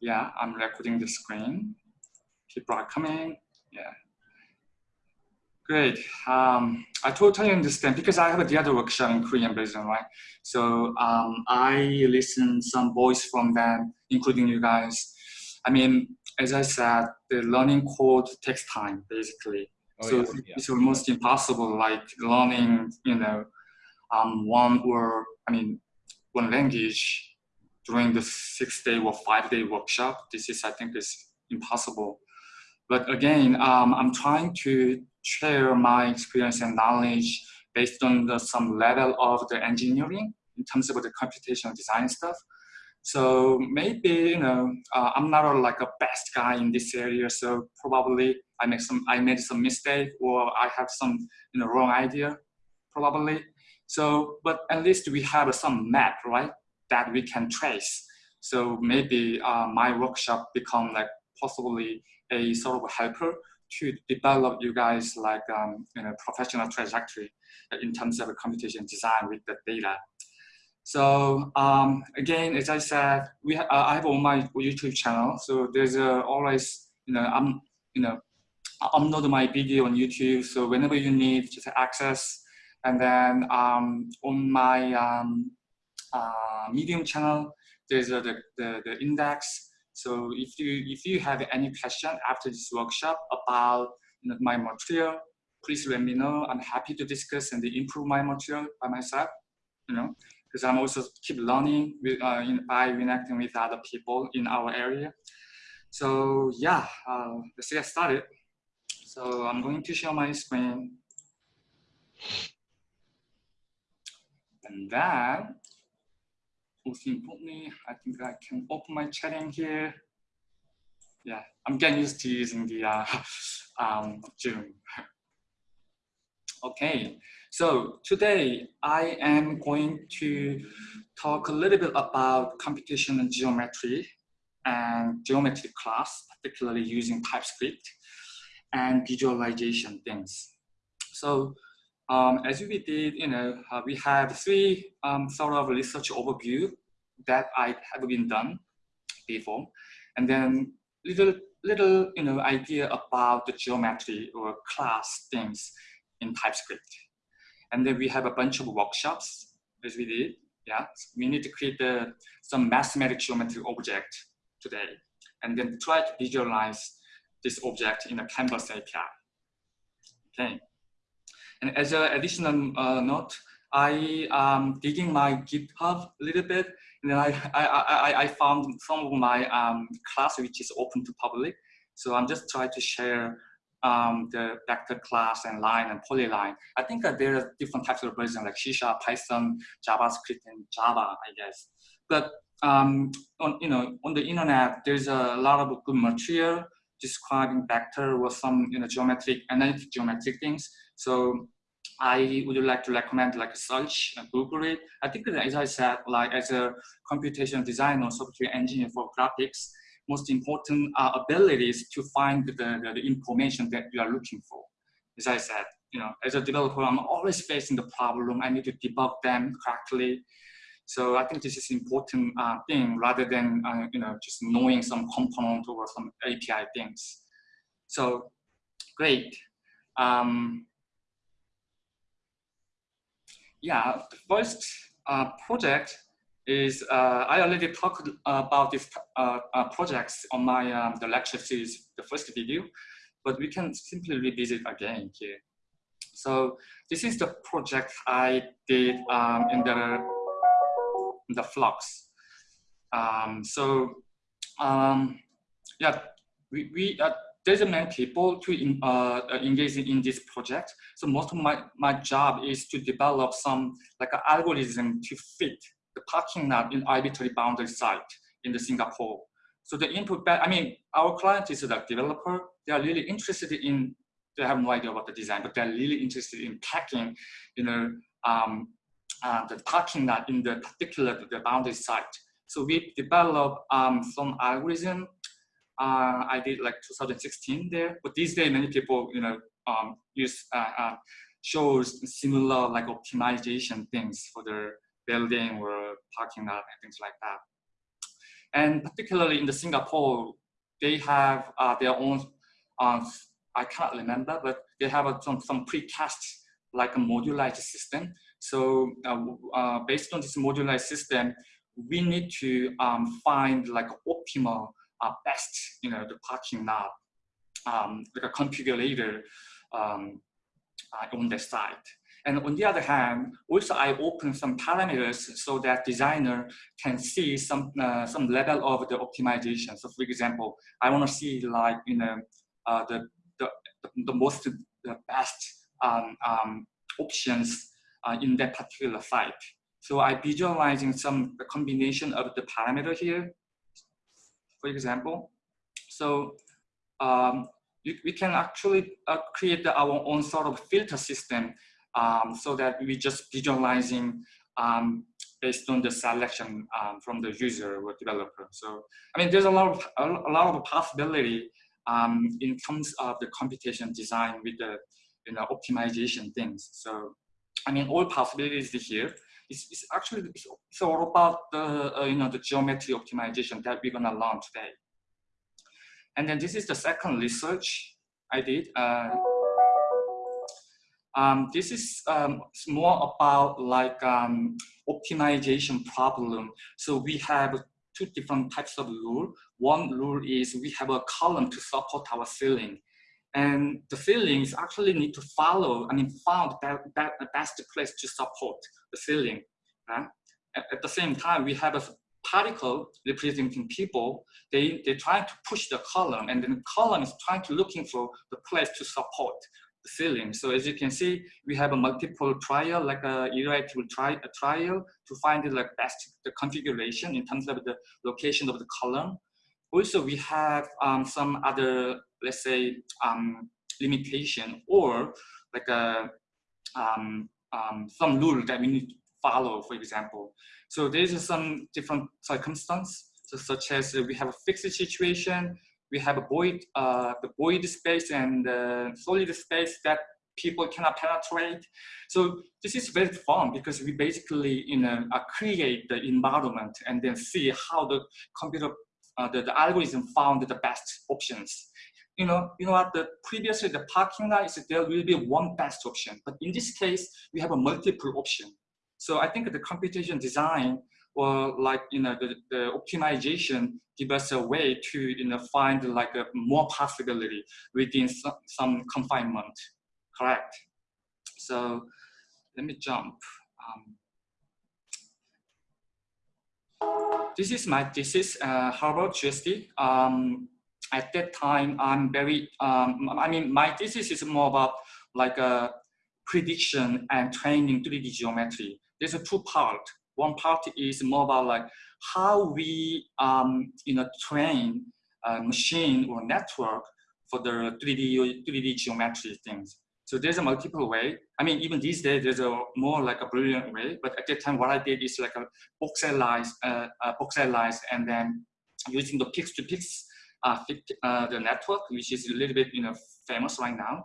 yeah, I'm recording the screen. People are coming. Yeah. Great. Um, I totally understand because I have a the other workshop in Korean version, right? So um, I listen some voice from them, including you guys. I mean, as I said, the learning code takes time, basically. Oh, so yeah, yeah. it's almost impossible, like learning, you know, um, one or I mean, one language during the six day or five day workshop. This is, I think, is impossible. But again, um, I'm trying to share my experience and knowledge based on the, some level of the engineering in terms of the computational design stuff. So maybe, you know, uh, I'm not a, like a best guy in this area. So probably I make some, I made some mistake or I have some, you know, wrong idea, probably. So, but at least we have some map, right? That we can trace. So maybe uh, my workshop become like possibly a sort of helper to develop you guys like um, you know professional trajectory in terms of a computation design with the data. So um, again, as I said, we ha uh, I have on my YouTube channel. So there's uh, always you know I'm you know upload my video on YouTube. So whenever you need just access, and then um, on my um, Medium channel, there's uh, the, the the index so if you if you have any question after this workshop about you know, my material, please let me know. I'm happy to discuss and improve my material by myself. You know, because I'm also keep learning with, uh, in, by interacting with other people in our area. So yeah, uh, let's get started. So I'm going to share my screen. And then importantly, I think I can open my chatting here. Yeah, I'm getting used to using the uh, um, Zoom. okay, so today I am going to talk a little bit about computation and geometry and geometry class, particularly using TypeScript and visualization things. So um, as we did, you know, uh, we have three um, sort of research overview that I have been done before, and then little little you know idea about the geometry or class things in TypeScript, and then we have a bunch of workshops as we did. Yeah, we need to create the, some mathematical geometry object today, and then try to visualize this object in a Canvas API. Okay. And as an additional uh, note, I am digging my GitHub a little bit, then I, I, I, I found some of my um, class which is open to public. So I'm just trying to share um, the vector class and line and polyline. I think that there are different types of versions like C Python, JavaScript, and Java, I guess. But um, on you know on the internet, there's a lot of good material describing vector or some you know geometric analytic geometric things. So I would like to recommend like search and Google it. I think that, as I said, like as a computational designer, software engineer for graphics, most important uh, abilities to find the, the, the, information that you are looking for. As I said, you know, as a developer, I'm always facing the problem. I need to debug them correctly. So I think this is important uh, thing rather than, uh, you know, just knowing some component or some API things. So great. Um, yeah, the first uh, project is uh, I already talked about these uh, uh, projects on my um, the lecture series, the first video, but we can simply revisit again here. So this is the project I did um, in the in the flux. Um, so um, yeah, we, we there's many people to uh, uh, engage in this project. So most of my, my job is to develop some like an algorithm to fit the parking lot in arbitrary boundary site in the Singapore. So the input, I mean, our client is a developer. They are really interested in, they have no idea about the design, but they're really interested in packing, you know, um, uh, the parking lot in the particular the boundary site. So we develop um, some algorithm uh, I did like 2016 there. But these days, many people, you know, um, use uh, uh, shows similar like optimization things for their building or parking lot and things like that. And particularly in the Singapore, they have uh, their own, uh, I can't remember, but they have a, some, some precast like a modularized system. So uh, uh, based on this modularized system, we need to um, find like optimal uh, best, you know, the parking lot, um, like a configurator um, uh, on the site. And on the other hand, also I open some parameters so that designer can see some uh, some level of the optimization. So for example, I want to see like you know uh, the, the the most the best um, um, options uh, in that particular site. So I visualizing some combination of the parameter here, for example. So um, we, we can actually uh, create our own sort of filter system um, so that we just visualizing um, based on the selection um, from the user or developer. So, I mean, there's a lot of, a, lot of possibility um, in terms of the computation design with the, you know, optimization things. So, I mean, all possibilities here. It's, it's actually, it's, all about the, uh, you know, the geometry optimization that we're gonna learn today. And then this is the second research I did. Uh, um, this is um, more about like um, optimization problem. So we have two different types of rule. One rule is we have a column to support our ceiling. And the ceilings actually need to follow, I mean, found that, that the best place to support the ceiling. Right? At, at the same time, we have a particle representing people. They, they try to push the column and then the column is trying to looking for the place to support the ceiling. So as you can see, we have a multiple trial, like a iterative tri a trial to find the like best the configuration in terms of the location of the column. Also, we have um, some other, let's say, um, limitation or like a um, um, some rule that we need to follow, for example. So there's some different circumstance, so such as we have a fixed situation, we have a void, uh, the void space and uh, solid space that people cannot penetrate. So this is very fun because we basically you know, uh, create the environment and then see how the computer, uh, the, the algorithm found the best options. You know, you know what, the previously the parking lot is there will be one best option, but in this case, we have a multiple option. So I think the computation design or like you know the, the optimization give us a way to you know find like a more possibility within some, some confinement correct so let me jump um, this is my thesis uh, Harvard GSD um, at that time I'm very um, I mean my thesis is more about like a prediction and training 3D geometry. There's a two part. One part is more about like how we um, you know train a machine or network for the 3D 3D geometry things. So there's a multiple way. I mean, even these days, there's a more like a brilliant way. But at that time, what I did is like a voxelize, uh, uh, and then using the pix-to-pix uh, uh, the network, which is a little bit you know famous right now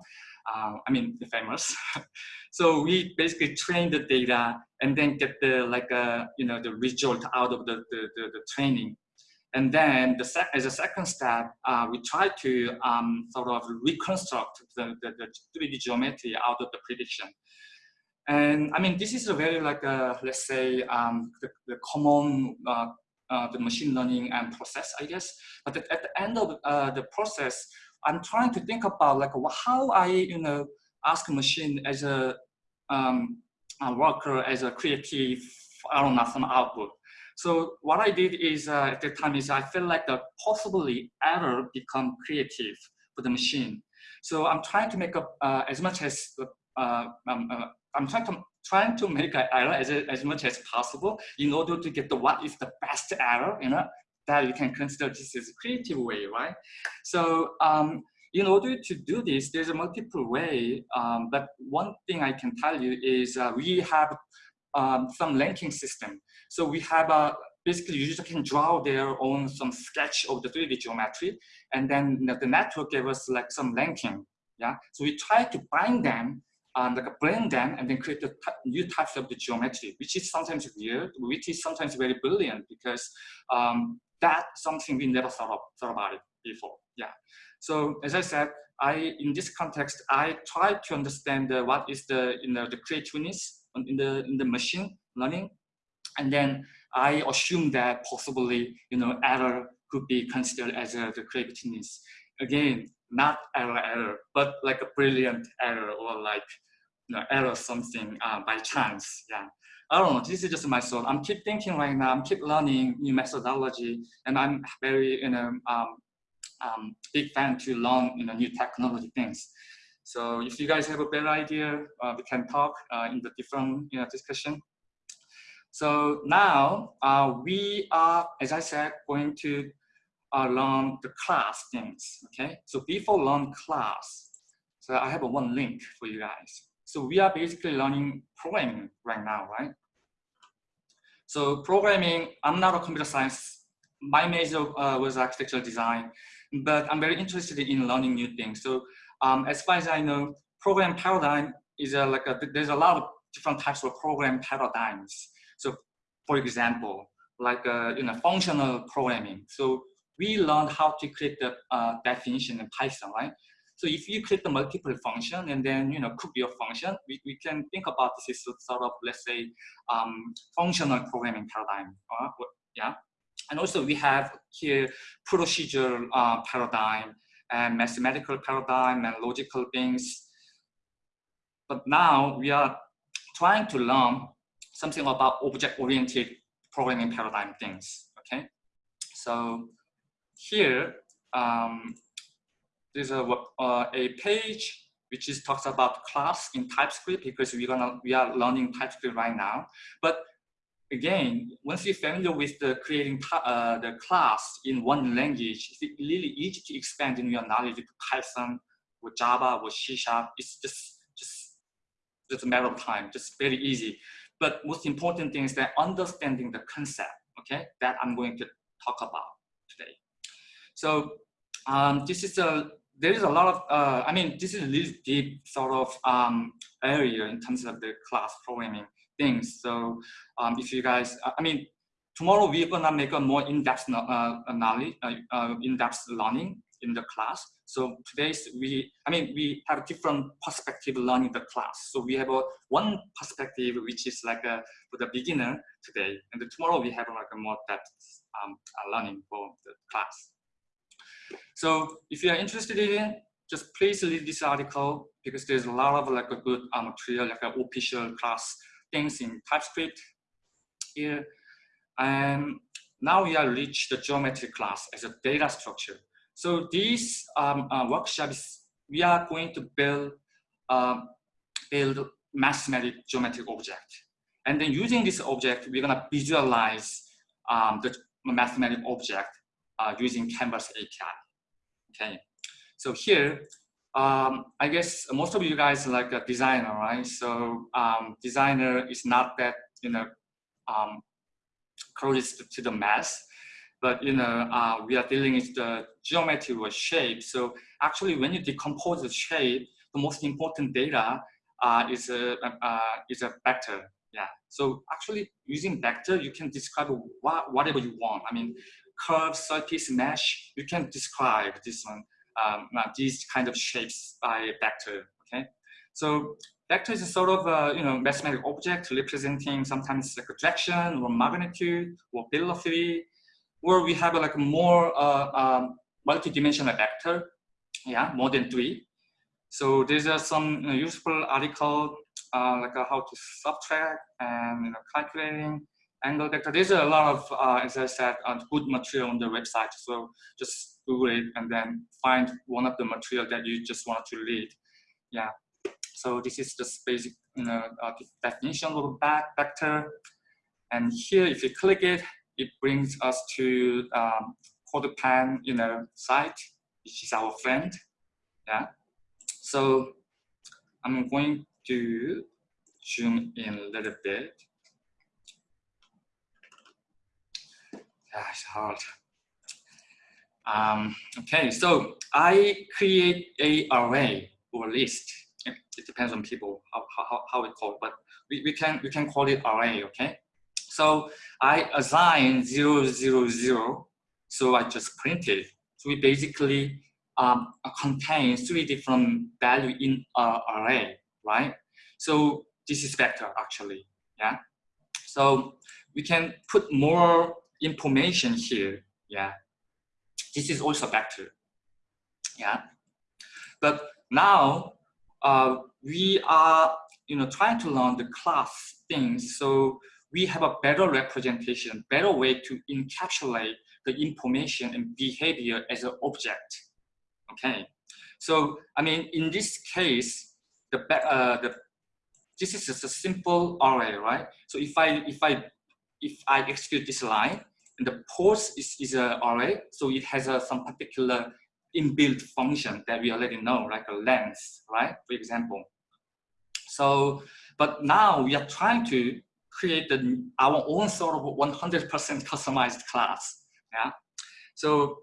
uh, I mean, famous. so we basically train the data and then get the like uh, you know the result out of the the, the, the training. And then the as a second step, uh, we try to um, sort of reconstruct the, the, the 3D geometry out of the prediction. And I mean, this is a very like a, uh, let's say um, the, the common uh, uh, the machine learning and process, I guess. But at, at the end of uh, the process, I'm trying to think about like how I, you know, ask a machine as a, um, a worker, as a creative, I don't know, some output. So what I did is uh, at the time is I felt like the possibly error become creative for the machine. So I'm trying to make up uh, as much as uh, um, uh, I'm trying to trying to make an error as, as much as possible in order to get the what is the best error, you know, that you can consider this as a creative way, right? So um, in order to do this, there's a multiple way, um, but one thing I can tell you is uh, we have um, some linking system. So we have a, basically user can draw their own some sketch of the 3D geometry, and then the network gave us like some linking, yeah? So we try to bind them um, like blend them and then create the new types of the geometry, which is sometimes weird, which is sometimes very brilliant because um, that's something we never thought, of, thought about it before. Yeah. So as I said, I in this context, I try to understand what is the you know the creativeness in the in the machine learning, and then I assume that possibly you know error could be considered as a, the creativeness. Again, not error error, but like a brilliant error or like you know, error something uh, by chance. Yeah. I don't know, this is just my thought. I'm keep thinking right now, I'm keep learning new methodology and I'm very, you know, um, um, big fan to learn, you know, new technology things. So if you guys have a better idea, uh, we can talk uh, in the different, you know, discussion. So now uh, we are, as I said, going to uh, learn the class things, okay? So before learn class, so I have a one link for you guys. So we are basically learning programming right now, right? So programming, I'm not a computer science. My major uh, was architectural design, but I'm very interested in learning new things. So um, as far as I know, program paradigm is a, like a, there's a lot of different types of program paradigms. So for example, like uh, you know, functional programming. So we learned how to create the uh, definition in Python, right? So if you create the multiple function and then, you know, be a function, we, we can think about this as sort of, let's say, um, functional programming paradigm. Uh, yeah. And also we have here procedural uh, paradigm and mathematical paradigm and logical things. But now we are trying to learn something about object-oriented programming paradigm things, okay? So here, um, there's a, uh, a page which is talks about class in TypeScript because we're gonna we are learning TypeScript right now. But again, once you're familiar with the creating uh, the class in one language, it's really easy to expand in your knowledge to Python or Java or C Sharp. It's just just just a matter of time, just very easy. But most important thing is that understanding the concept, okay, that I'm going to talk about today. So um, this is a there is a lot of, uh, I mean, this is a really deep sort of um, area in terms of the class programming things. So um, if you guys, I mean, tomorrow we're gonna make a more in-depth uh, knowledge, uh, uh, in-depth learning in the class. So today's we, I mean, we have different perspective learning the class. So we have a one perspective which is like a for the beginner today, and tomorrow we have like a more depth um, uh, learning for the class. So if you are interested in it, just please read this article because there's a lot of like a good uh, material, like a official class things in TypeScript here. And now we are reached the geometry class as a data structure. So these um, uh, workshops, we are going to build uh, build mathematic geometric object. And then using this object, we're gonna visualize um, the mathematic object uh, using Canvas API. Okay, so here, um, I guess most of you guys like a designer, right? So um, designer is not that, you know, um, close to the math, but you know, uh, we are dealing with the geometry or shape. So actually when you decompose the shape, the most important data uh, is, a, uh, is a vector. Yeah. So actually using vector, you can describe what, whatever you want. I mean, curve, surface, mesh, you can describe this one, um, uh, these kind of shapes by vector, okay? So vector is a sort of a, you know, mathematical object representing sometimes like a direction or magnitude or velocity, or we have like more uh, um, multi-dimensional vector, yeah, more than three. So these are some you know, useful article uh, like uh, how to subtract and you know, calculating angle vector. There's a lot of, uh, as I said, uh, good material on the website. So just Google it and then find one of the material that you just want to read. Yeah. So this is just basic, you know, uh, definition of back vector. And here, if you click it, it brings us to um, CodePen, you know, site, which is our friend. Yeah. So I'm going to zoom in a little bit. That's hard. Um, okay, so I create a array or list. It, it depends on people how, how, how we call it, but we, we can we can call it array, okay? So I assign zero zero zero So I just printed. So we basically um, contain three different value in an array, right? So this is vector actually, yeah. So we can put more information here, yeah. This is also vector, yeah. But now uh, we are, you know, trying to learn the class things. So we have a better representation, better way to encapsulate the information and behavior as an object. Okay, so I mean, in this case, the uh, the this is just a simple array, right? So if I if I if I execute this line, and the post is is an array, so it has a, some particular inbuilt function that we already know, like a length, right? For example. So, but now we are trying to create our own sort of 100% customized class. Yeah. So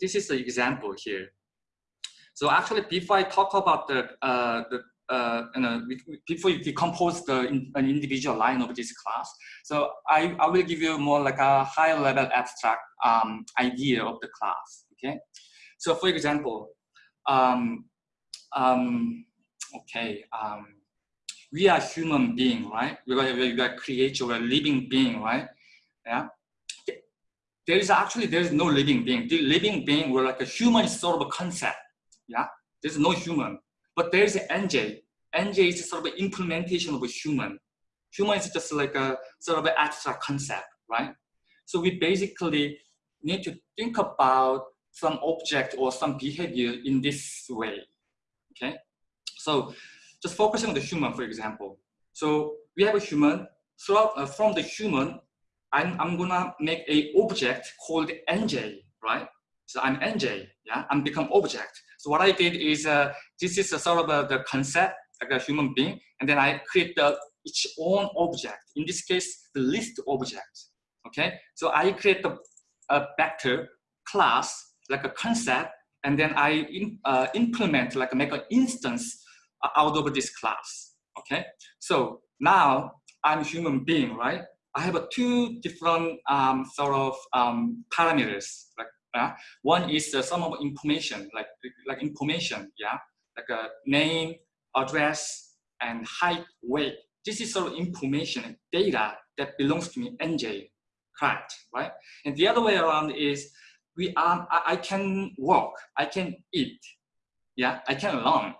this is the example here. So actually, before I talk about the, uh, the uh, you know, before you decompose the an individual line of this class, so I, I will give you more like a high level abstract um, idea of the class. Okay. So for example, um, um, okay, um, we are human being, right? We are, we are creature, we're living being, right? Yeah. There is actually, there is no living being. The living being, we're like a human sort of a concept, yeah? There's no human, but there's an NJ. NJ is sort of an implementation of a human. Human is just like a sort of an abstract concept, right? So we basically need to think about some object or some behavior in this way, okay? So just focusing on the human, for example. So we have a human, so uh, from the human, I'm, I'm gonna make a object called NJ, right? So I'm NJ, yeah, I'm become object. So what I did is, uh, this is a sort of a, the concept, like a human being, and then I create the its own object. In this case, the list object, okay? So I create a vector class, like a concept, and then I in, uh, implement, like make an instance out of this class, okay? So now I'm a human being, right? I have a two different um, sort of um, parameters. Like uh, one is uh, some of information, like like information, yeah, like a name, address, and height, weight. This is sort of information data that belongs to me, NJ, correct, right? And the other way around is we are I, I can walk, I can eat, yeah, I can learn,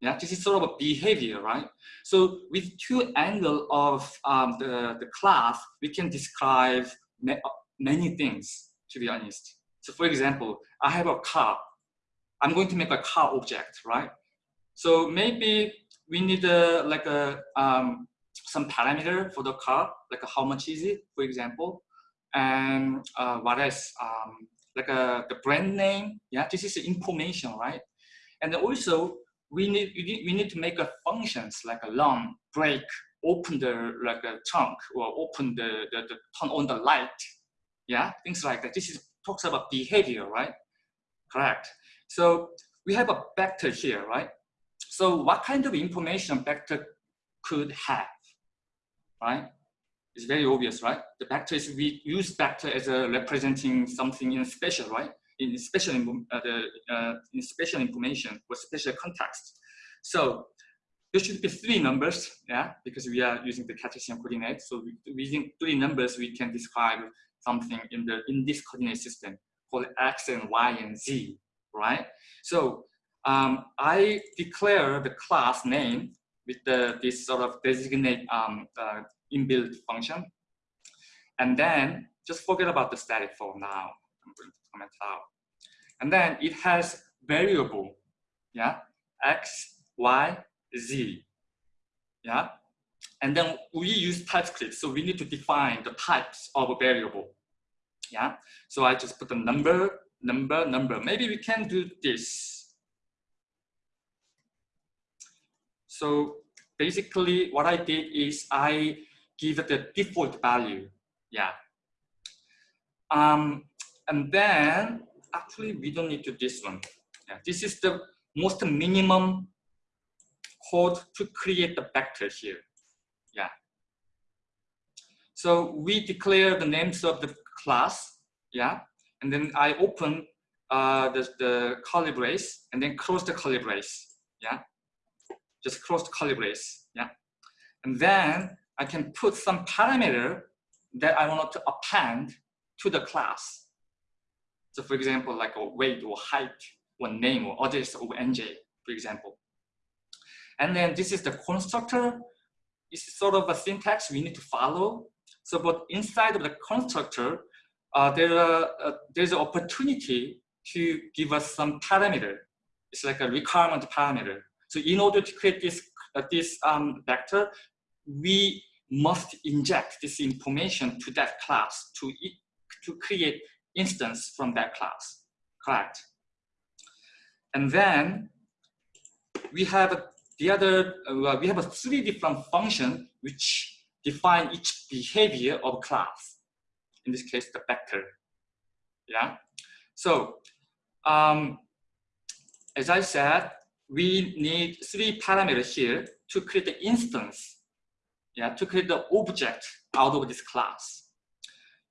yeah, this is sort of a behavior, right? So with two angle of um, the, the class, we can describe ma many things, to be honest. So for example, I have a car. I'm going to make a car object, right? So maybe we need like a, um, some parameter for the car, like how much is it, for example. And uh, what else? Um, like a, the brand name, yeah, this is information, right? And also we need, we need, we need to make a functions like a long break, open the like a trunk or open the, the, the turn on the light. Yeah, things like that. This is talks about behavior, right? Correct. So we have a vector here, right? So what kind of information vector could have, right? It's very obvious, right? The vector is we use vector as a representing something in special, right? In special, uh, the, uh, in special information or special context. So there should be three numbers, yeah, because we are using the Cartesian coordinate. So we, using three numbers, we can describe something in the in this coordinate system called x and y and z, right? So um, I declare the class name with the this sort of designate um, uh, inbuilt function, and then just forget about the static for now. I'm going to comment out. And then it has variable, yeah, x, y, z, yeah. And then we use TypeScript, so we need to define the types of a variable, yeah. So I just put the number, number, number. Maybe we can do this. So basically what I did is I give it the default value, yeah. Um, and then actually we don't need to this one. Yeah, this is the most minimum code to create the vector here. Yeah. So we declare the names of the class. Yeah. and then I open uh, the, the curly brace and then close the curly brace. Yeah, just close the curly brace. Yeah, and then I can put some parameter that I want to append to the class. So for example, like a weight or height or name or address of NJ, for example. And then this is the constructor. It's sort of a syntax we need to follow. So but inside of the constructor, uh, there are, uh, there's an opportunity to give us some parameter. It's like a requirement parameter. So in order to create this, uh, this um, vector, we must inject this information to that class to, to create instance from that class, correct? And then we have the other, uh, we have a three different function which define each behavior of class. In this case, the vector. Yeah. So, um, as I said, we need three parameters here to create the instance. Yeah, to create the object out of this class.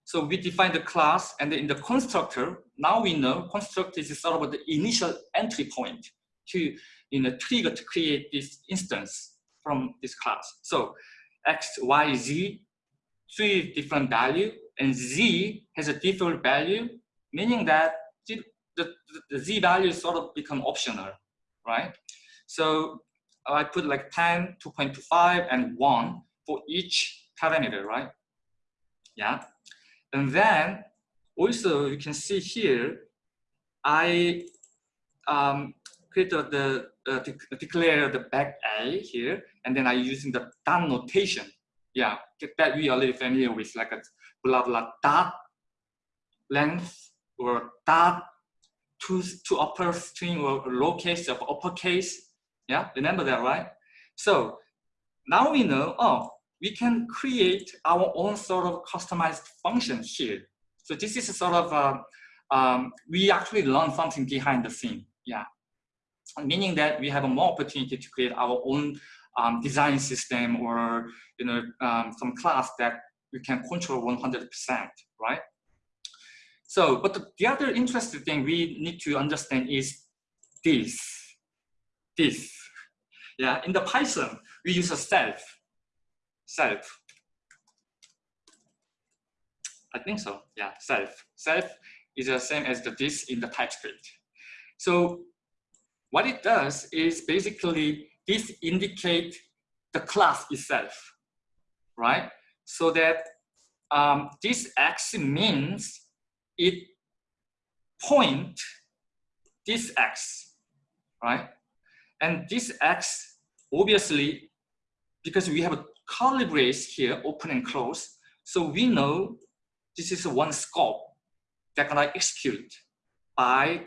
So we define the class and in the constructor, now we know constructor is sort of the initial entry point to you know, trigger to create this instance from this class. So x, y, z, three different value, and z has a default value, meaning that the, the, the z value sort of become optional, right? So I put like 10, 2.25, and 1 for each parameter, right? Yeah. And then also you can see here, I um, create the, uh, declare the back A here, and then I using the dot notation. Yeah, that we are already familiar with, like a blah blah dot length or dot to to upper string or lowercase of uppercase. Yeah, remember that, right? So now we know, oh, we can create our own sort of customized function here. So this is a sort of, uh, um, we actually learn something behind the scene, yeah. Meaning that we have a more opportunity to create our own um, design system or, you know, um, some class that we can control 100%, right? So, but the, the other interesting thing we need to understand is this, this. Yeah, in the Python, we use a self self. I think so, yeah, self. Self is the same as the this in the TypeScript. So what it does is basically this indicate the class itself, right? So that um, this x means it point this x, right? And this x, obviously, because we have brace here, open and close. So we know this is one scope that can execute by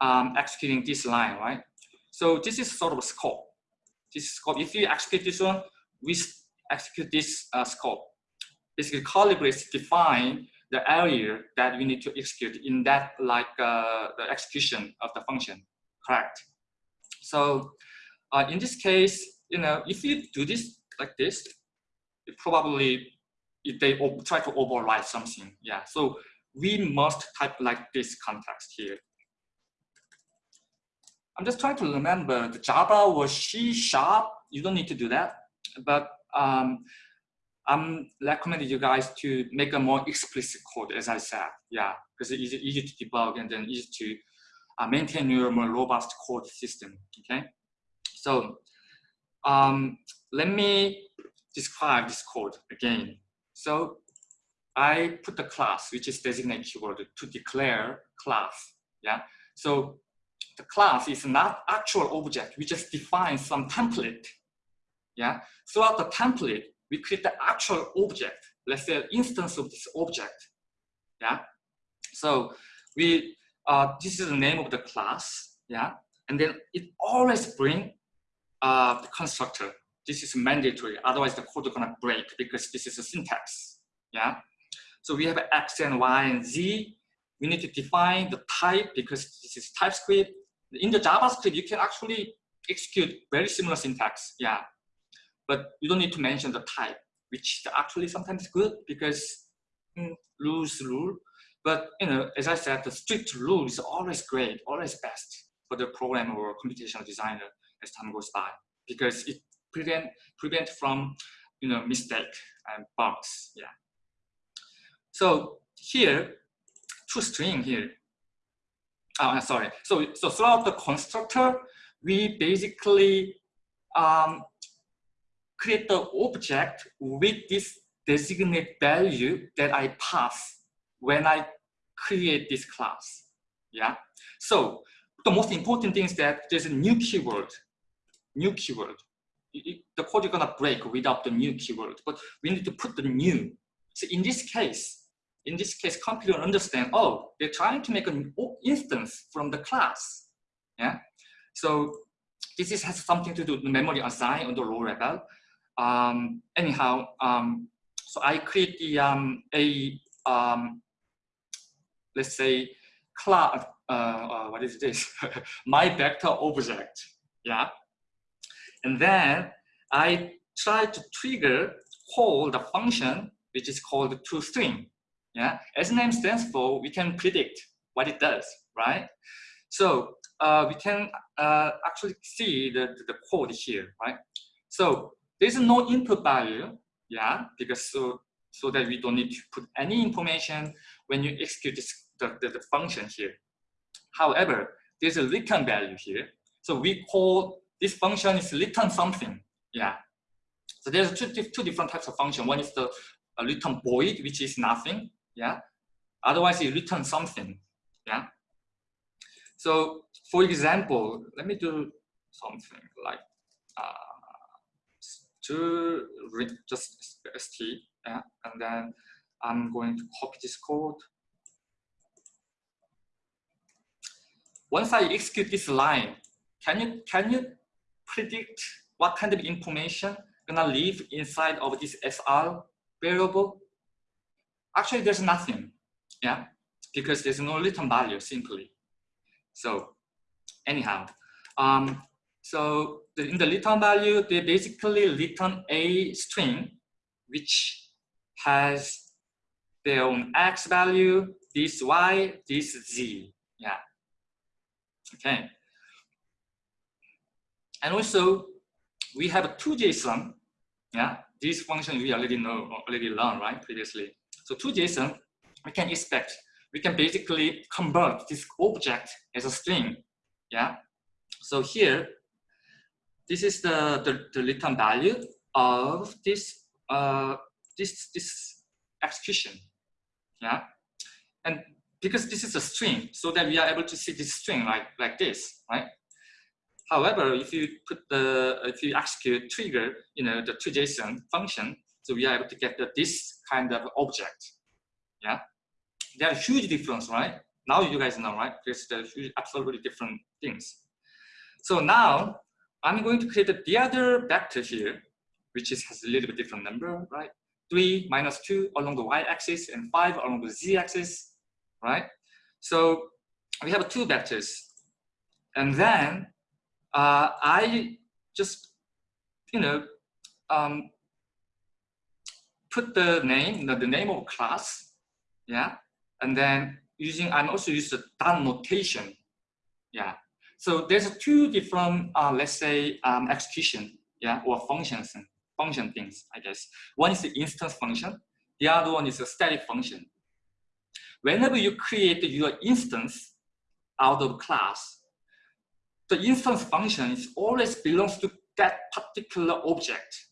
um, executing this line, right? So this is sort of a scope. This scope, if you execute this one, we execute this uh, scope. Basically, curly brace define the area that we need to execute in that like uh, the execution of the function, correct? So uh, in this case, you know, if you do this like this, probably if they try to override something. Yeah, so we must type like this context here. I'm just trying to remember the Java or C sharp. You don't need to do that, but um, I'm recommending you guys to make a more explicit code, as I said. Yeah, because it's easy, easy to debug and then easy to uh, maintain your more robust code system. Okay, so um, let me describe this code again. So I put the class, which is designate keyword, to declare class. Yeah. So the class is not actual object. We just define some template. Yeah. Throughout the template, we create the actual object. Let's say instance of this object. Yeah. So we uh, this is the name of the class. Yeah. And then it always bring uh, the constructor this is mandatory. Otherwise, the code is gonna break because this is a syntax. Yeah. So we have x and y and z. We need to define the type because this is TypeScript. In the JavaScript, you can actually execute very similar syntax. Yeah. But you don't need to mention the type, which is actually sometimes good because mm, rules rule. But you know, as I said, the strict rule is always great, always best for the programmer or computational designer as time goes by, because it prevent prevent from you know mistake and bugs. Yeah. So here, toString here. Oh, sorry. So so throughout the constructor, we basically um, create the object with this designate value that I pass when I create this class. Yeah. So the most important thing is that there's a new keyword, new keyword. The code is gonna break without the new keyword, but we need to put the new. So in this case, in this case, computer understand, oh, they're trying to make an instance from the class. Yeah. So this is, has something to do with memory assigned on the low level. Um, anyhow, um, so I create the um, a um, let's say class. Uh, uh, what is this? My vector object. Yeah, and then I try to trigger call the function which is called toString. Yeah, as name stands for, we can predict what it does, right? So uh, we can uh, actually see the, the code here, right? So there's no input value, yeah, because so, so that we don't need to put any information when you execute this, the, the, the function here. However, there's a return value here. So we call this function is return something, yeah. So there's two, two different types of function. One is the return void, which is nothing, yeah. Otherwise, it returns something, yeah. So for example, let me do something like uh, to just st, yeah, and then I'm going to copy this code. Once I execute this line, can you can you predict what kind of information gonna live inside of this SR variable? Actually, there's nothing, yeah, because there's no return value simply. So anyhow, um, so the, in the return value, they basically return a string which has their own x value, this y, this z. Yeah. Okay. And also, we have a JSON. Yeah, this function we already know, already learned, right, previously. So toJSON, we can expect, we can basically convert this object as a string. Yeah. So here, this is the, the, the return value of this, uh, this, this execution. Yeah. And because this is a string, so that we are able to see this string like, like this, right? However, if you put the, if you execute trigger, you know, the toJSON function, so we are able to get the, this kind of object. Yeah. There are huge difference, right? Now you guys know, right? They're huge, absolutely different things. So now I'm going to create the other vector here, which is, has a little bit different number, right? 3 minus 2 along the y-axis and 5 along the z-axis, right? So we have two vectors. And then uh, I just, you know, um, put the name, the, the name of class, yeah? And then using, I'm also use the dot notation, yeah? So there's two different, uh, let's say, um, execution, yeah, or functions, function things, I guess. One is the instance function. The other one is a static function. Whenever you create your instance out of class, the instance function is always belongs to that particular object.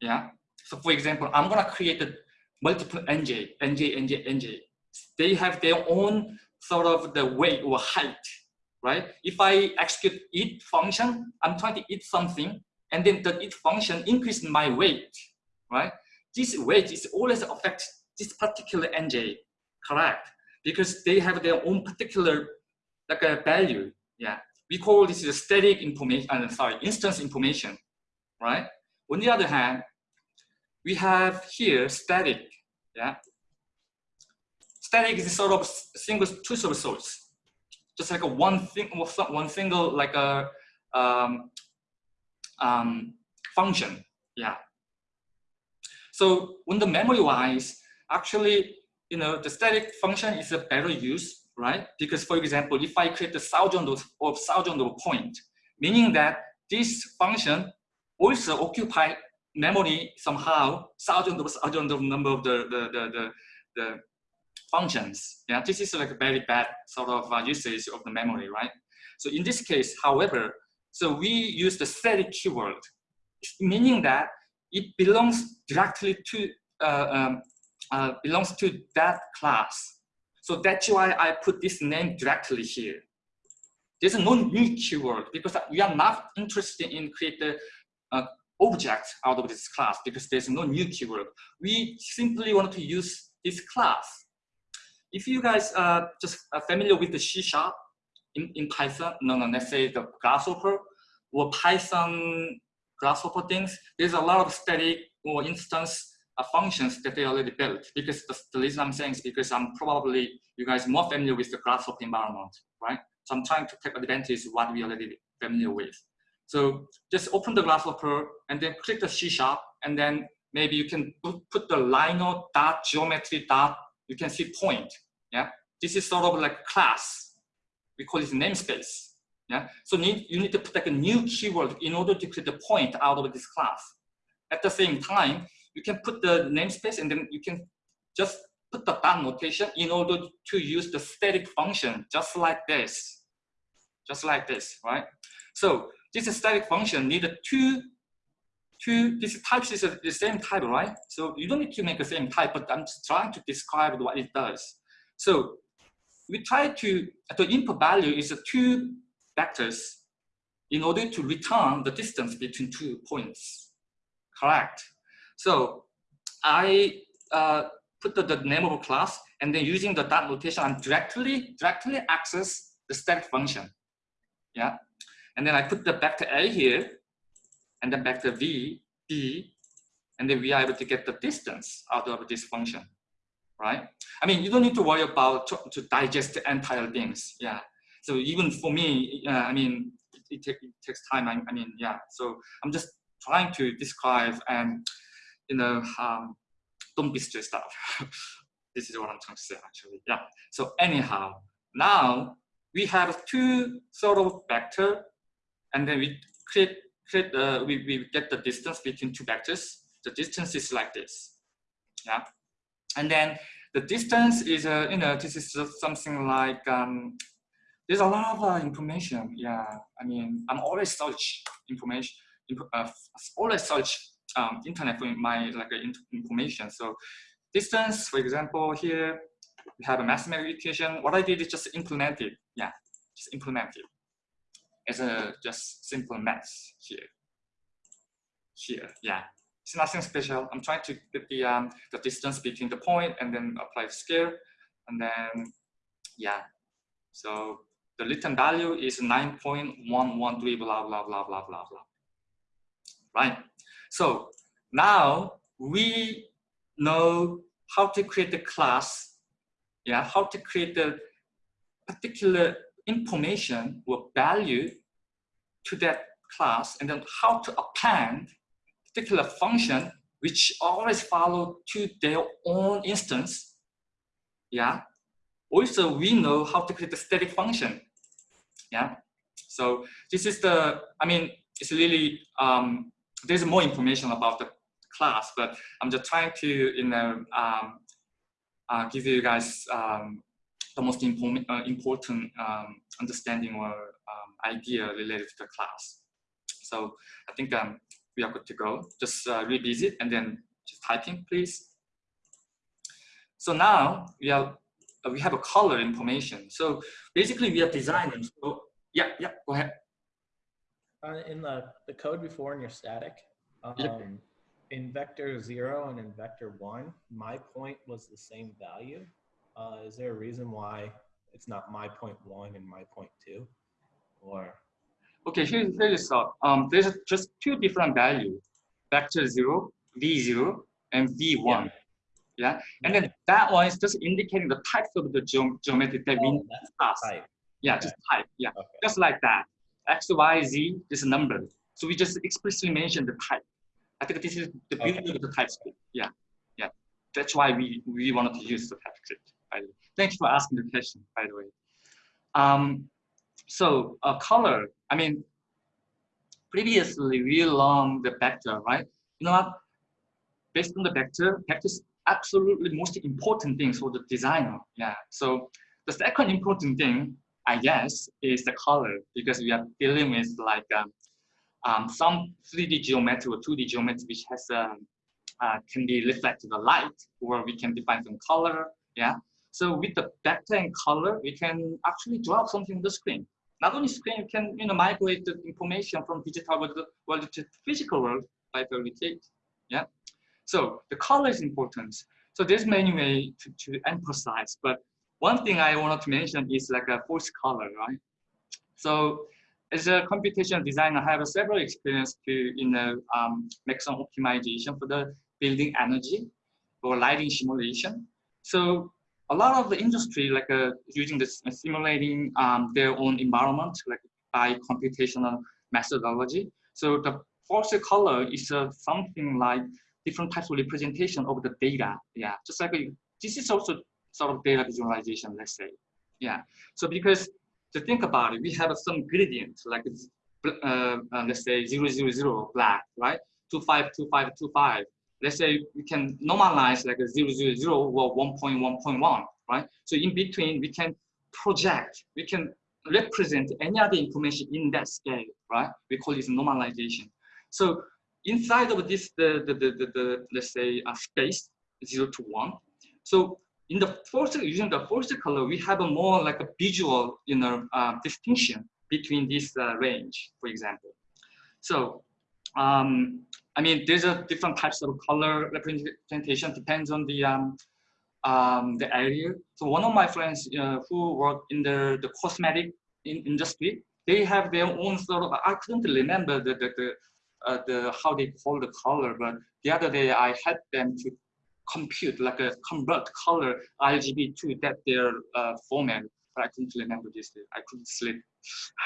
Yeah. So for example, I'm gonna create a multiple nj, nj, nj, nj. They have their own sort of the weight or height right? If I execute eat function, I'm trying to eat something, and then the eat function increase my weight, right? This weight is always affect this particular NJ, correct? Because they have their own particular like a value, yeah. We call this the static information, uh, sorry, instance information, right? On the other hand, we have here static, yeah. Static is sort of single truth of source just like a one thing, one single like a um, um, function. Yeah. So when the memory wise, actually you know, the static function is a better use, right? Because for example, if I create a thousand of, thousand of point, meaning that this function also occupy memory somehow, thousand of thousand of number of the, the, the, the, the functions. Yeah, this is like a very bad sort of uh, usage of the memory, right? So in this case, however, so we use the static keyword, meaning that it belongs directly to uh, um, uh, belongs to that class. So that's why I put this name directly here. There's no new keyword because we are not interested in create uh, object out of this class because there's no new keyword. We simply want to use this class. If you guys are just familiar with the C sharp in, in Python, no, no, let's say the Grasshopper or Python Grasshopper things, there's a lot of static or instance uh, functions that they already built. Because the, the, reason I'm saying is because I'm probably you guys more familiar with the Grasshopper environment, right? So I'm trying to take advantage of what we already familiar with. So just open the Grasshopper and then click the C sharp and then maybe you can put, the Rhino dot geometry dot, you can see point, yeah? This is sort of like class. We call it namespace. Yeah. So need, you need to put like a new keyword in order to create the point out of this class. At the same time, you can put the namespace and then you can just put the dot notation in order to use the static function just like this. Just like this, right? So this static function needed two, two, this types is the same type, right? So you don't need to make the same type, but I'm just trying to describe what it does. So we try to, the input value is a two vectors in order to return the distance between two points. Correct. So I uh, put the, the, name of a class and then using the dot notation, I'm directly, directly access the static function. Yeah. And then I put the vector A here and then vector V, B, and then we are able to get the distance out of this function, right? I mean, you don't need to worry about to, to digest the entire things. Yeah. So even for me, uh, I mean, it, it, take, it, takes time. I, I, mean, yeah. So I'm just trying to describe and, you know, um, don't be stressed out. this is what I'm trying to say actually. Yeah. So anyhow, now we have two sort of vector and then we create, create uh, we, we get the distance between two vectors. The distance is like this. Yeah. And then the distance is, uh, you know, this is something like um, there's a lot of uh, information. Yeah, I mean, I'm always search information, uh, always search um, internet for my like information. So distance, for example, here we have a mathematical equation. What I did is just implement it. Yeah, just implement it as a just simple math here. Here, yeah. It's nothing special. I'm trying to get the um, the distance between the point and then apply scale, and then yeah. So the return value is 9.113 blah blah blah blah blah blah right so now we know how to create the class yeah how to create the particular information or value to that class and then how to append particular function which always follow to their own instance yeah also, we know how to create a static function. Yeah. So this is the, I mean, it's really, um, there's more information about the class, but I'm just trying to, you know, um, uh, give you guys um, the most important, uh, important um, understanding or um, idea related to the class. So I think um, we are good to go. Just uh, revisit and then just typing, please. So now we are uh, we have a color information. So basically we are designing. So yeah, yeah, go ahead. Uh, in the, the code before in your static, um, yep. in vector zero and in vector one, my point was the same value. Uh, is there a reason why it's not my point one and my point two? Or okay, here's here's thought. Um, there's just two different values: vector zero, v zero, and v one. Yeah yeah. And then that one is just indicating the types of the ge geometry that oh, we pass. Yeah, okay. just type. Yeah, okay. just like that. X, Y, Z is a number. So we just explicitly mention the type. I think this is the beauty okay. of the TypeScript. Yeah, yeah. that's why we, we wanted to use the TypeScript. By the way. Thanks for asking the question, by the way. Um, so uh, color, I mean, previously we learned the vector, right? You know what? Based on the vector, vector is absolutely most important thing for the designer. Yeah. So the second important thing, I guess, is the color because we are dealing with like um, um, some 3D geometry or 2D geometry which has um, uh, can be reflected the light, or we can define some color. Yeah. So with the and color, we can actually draw something on the screen. Not only screen, you can you know migrate the information from digital world to, world to physical world by the Yeah. So the color is important. So there's many ways to, to emphasize, but one thing I wanted to mention is like a false color, right? So as a computational designer, I have several experience to you know um, make some optimization for the building energy or lighting simulation. So a lot of the industry like uh, using this uh, simulating um, their own environment like by computational methodology. So the false color is uh, something like different types of representation of the data. Yeah, just like a, this is also sort of data visualization, let's say. Yeah, so because to think about it, we have some gradient like uh, uh, let's say 0, 0, 0 black, right? 2, 5, 2, 5, 2, 5. Let's say we can normalize like a 0, 0, 0 or 1.1.1, right? So in between, we can project, we can represent any other information in that scale, right? We call this normalization. So inside of this, the, the, the, the, the let's say uh, space, 0 to 1. So in the first, using the first color, we have a more like a visual, you know, uh, distinction between this uh, range, for example. So, um, I mean, there's a different types of color representation depends on the um, um, the area. So one of my friends uh, who work in the, the cosmetic in industry, they have their own sort of, I couldn't remember the, the, the, uh, the how they call the color, but the other day I had them to compute, like a convert color RGB to that their uh, format, but I couldn't remember this. I couldn't sleep.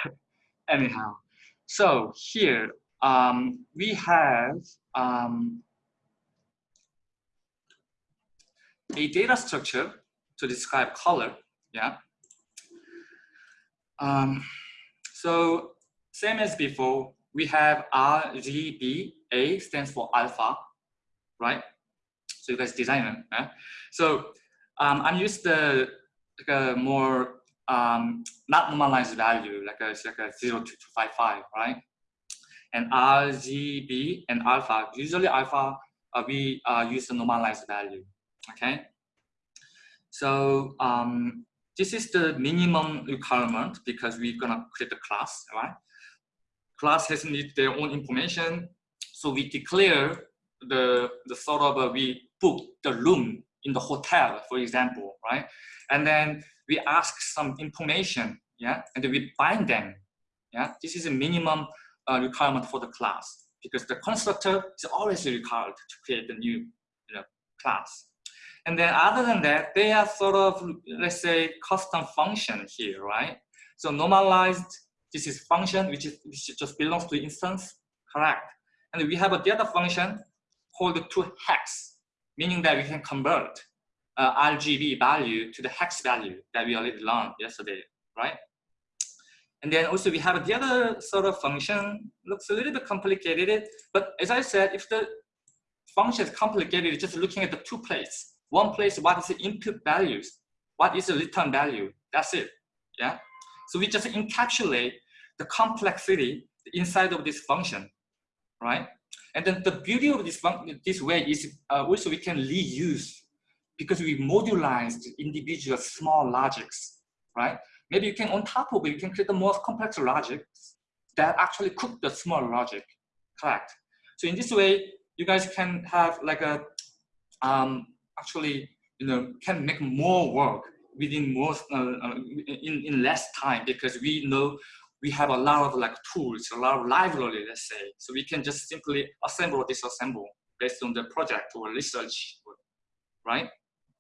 Anyhow, so here um, we have um, a data structure to describe color. Yeah. Um, so same as before, we have RGB. A stands for alpha, right? So you guys designer. Yeah? So um, I'm used to like a more um, not normalized value, like a, like a 0 to 255, right? And RGB and alpha, usually alpha, uh, we uh, use the normalized value, okay? So um, this is the minimum requirement because we're gonna create a class, right? Class has need their own information. So we declare the, the sort of, uh, we book the room in the hotel, for example, right? And then we ask some information, yeah, and we bind them, yeah. This is a minimum uh, requirement for the class because the constructor is always required to create the new you know, class. And then other than that, they are sort of, let's say, custom function here, right? So normalized, this is function, which, is, which just belongs to instance, correct. And we have a data function called to hex, meaning that we can convert uh, RGB value to the hex value that we already learned yesterday, right? And then also we have the other sort of function, looks a little bit complicated, but as I said, if the function is complicated, just looking at the two places. One place, what is the input values? What is the return value? That's it, yeah? So we just encapsulate the complexity inside of this function, right? And then the beauty of this, this way is uh, also we can reuse because we modularized individual small logics, right? Maybe you can, on top of it, you can create the more complex logics that actually cook the small logic, correct? So in this way, you guys can have like a, um, actually, you know, can make more work within more, uh, uh in, in less time because we know we have a lot of like tools, a lot of library, let's say. So we can just simply assemble or disassemble based on the project or research, right?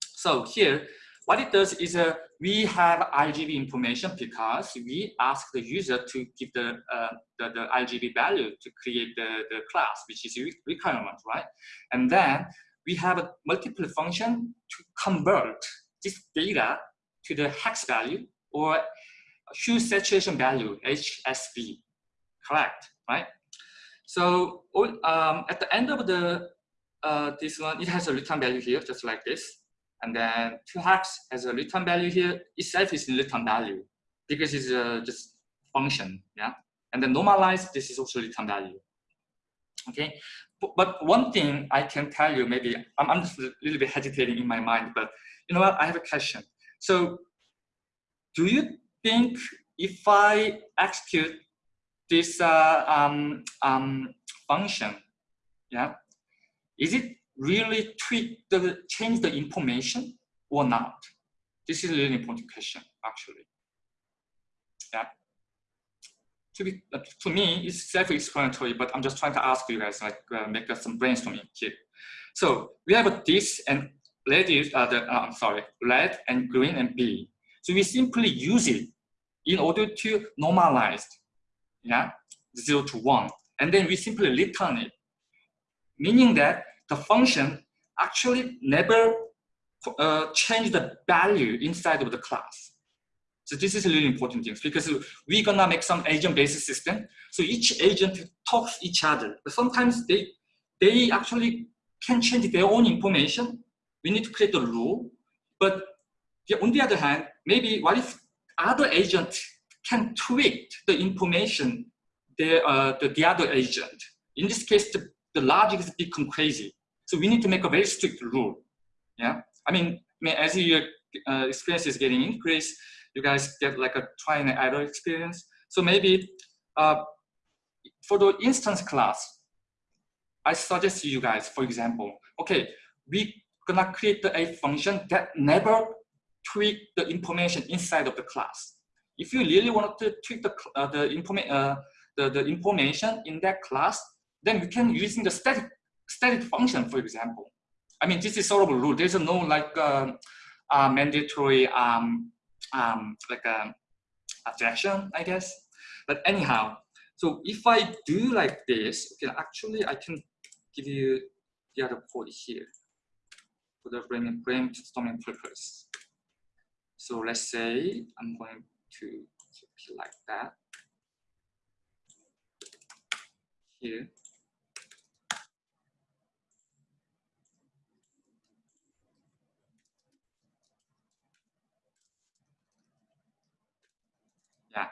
So here, what it does is uh, we have RGB information because we ask the user to give the, uh, the, the, RGB value to create the, the class, which is a requirement, right? And then we have a multiple function to convert this data to the hex value or hue saturation value, HSV, correct, right? So um, at the end of the uh, this one, it has a return value here, just like this. And then toHex has a return value here, itself is return value because it's uh, just function, yeah? And then normalized, this is also return value. Okay, but, but one thing I can tell you, maybe I'm, I'm just a little bit hesitating in my mind, but you know what, I have a question. So do you think if I execute this uh, um, um, function, yeah, is it really tweak the change the information or not? This is a really important question, actually. Yeah. To be uh, to me, it's self-explanatory, but I'm just trying to ask you guys, like, uh, make some brainstorming here. So we have this and red is uh, the uh, I'm sorry, red and green and B. So we simply use it in order to normalize, yeah, zero to one, and then we simply return it meaning that the function actually never uh, change the value inside of the class. So this is a really important thing because we're gonna make some agent-based system. So each agent talks each other. But sometimes they they actually can change their own information. We need to create a rule. But on the other hand, maybe what if other agent can tweak the information the, uh, the, the other agent? In this case, the the logic is become crazy. So we need to make a very strict rule. Yeah, I mean, I mean as your uh, experience is getting increased, you guys get like a try and error experience. So maybe uh, for the instance class, I suggest you guys, for example, okay, we gonna create a function that never tweak the information inside of the class. If you really want to tweak the uh, the, informa uh, the the information in that class, then we can using the static static function, for example. I mean, this is sort of a rule. There's no like uh, uh, mandatory um, um, like a um, objection, I guess. But anyhow, so if I do like this, okay, actually I can give you the other code here for the brain brainstorming purpose. So let's say I'm going to like that here. Yeah.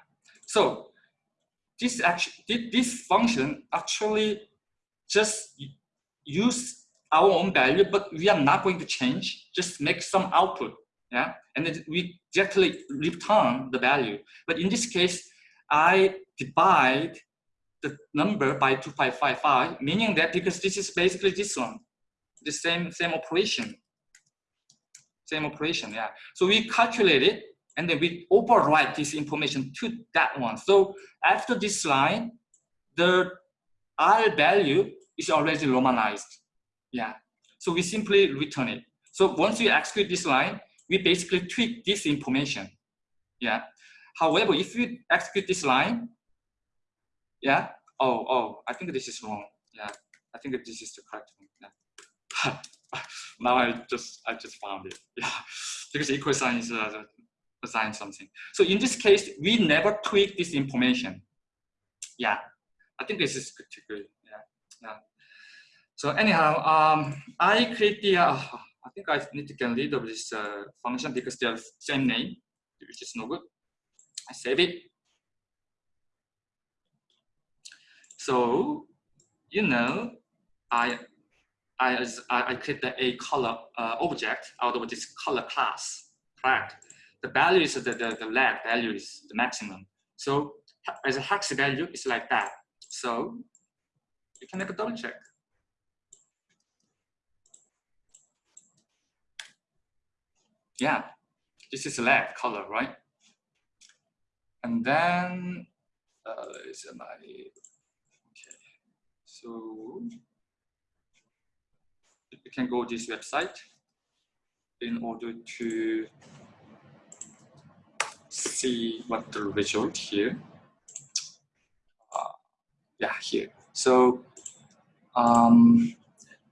So this actually this function actually just use our own value, but we are not going to change. Just make some output, yeah, and then we directly return the value. But in this case, I divide the number by 2555, meaning that because this is basically this one, the same same operation, same operation, yeah. So we calculate it and then we overwrite this information to that one. So after this line, the R value is already normalized. Yeah. So we simply return it. So once we execute this line, we basically tweak this information. Yeah. However, if you execute this line, yeah. Oh, oh, I think this is wrong. Yeah. I think this is the correct one. Yeah. now I just I just found it. Yeah. Because equal sign is uh, assign something. So in this case, we never tweak this information. Yeah, I think this is good to good. Yeah, yeah. So anyhow, um, I create the, uh, I think I need to get rid of this uh, function because they're same name, which is no good. I save it. So, you know, I I, I create the a color uh, object out of this color class, correct? the value is the, the, the lag value is the maximum. So as a hex value, it's like that. So you can make a double check. Yeah, this is lag color, right? And then uh, is my okay. So you can go this website in order to see what the result here. Uh, yeah, here. So um,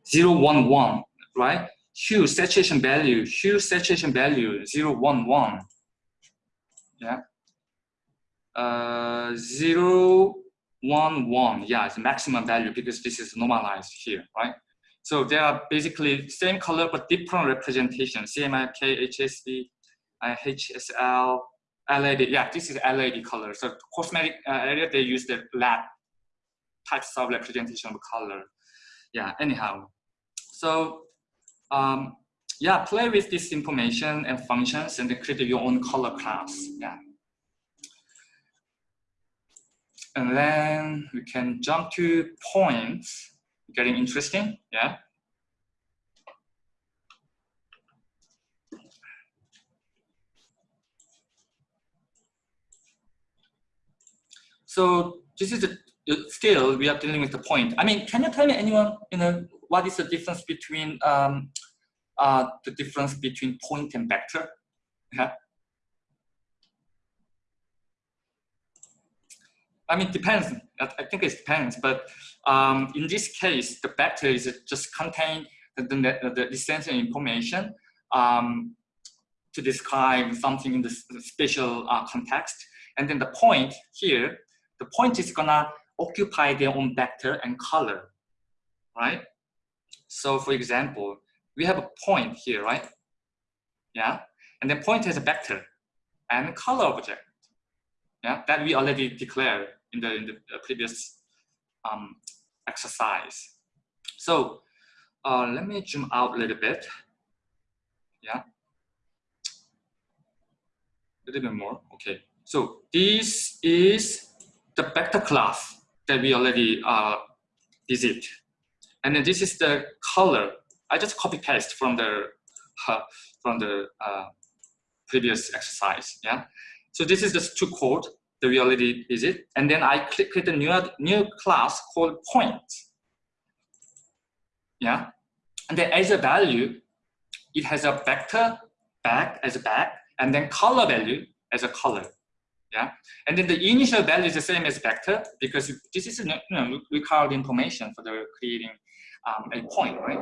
011, right? Hue saturation value, hue saturation value 0, 1, 1. Yeah. Uh, 0, 1, 1. Yeah, it's maximum value because this is normalized here, right? So they are basically same color but different representation. CMYK, HSV, HSL, LED. Yeah, this is LED color. So cosmetic uh, area, they use the lab types of representation of color. Yeah, anyhow. So um, yeah, play with this information and functions and create your own color class. Yeah. And then we can jump to points, getting interesting, yeah. So this is the still we are dealing with the point. I mean, can you tell me anyone, you know, what is the difference between um, uh, the difference between point and vector? I mean, depends. I think it depends, but um, in this case, the vector is just contain the, the, the essential information um, to describe something in the spatial uh, context. And then the point here, the point is gonna occupy their own vector and color, right? So for example, we have a point here, right? Yeah, and then point has a vector and color object. Yeah, that we already declared in the, in the previous um, exercise. So uh, let me zoom out a little bit. Yeah, a little bit more. Okay, so this is the vector class that we already uh, visit. And then this is the color. I just copy paste from the uh, from the uh, previous exercise. Yeah. So this is the two code that we already visit. And then I click create a new new class called point. Yeah. And then as a value, it has a vector back as a back, and then color value as a color yeah and then the initial value is the same as vector because this is you know required information for the creating um, a point right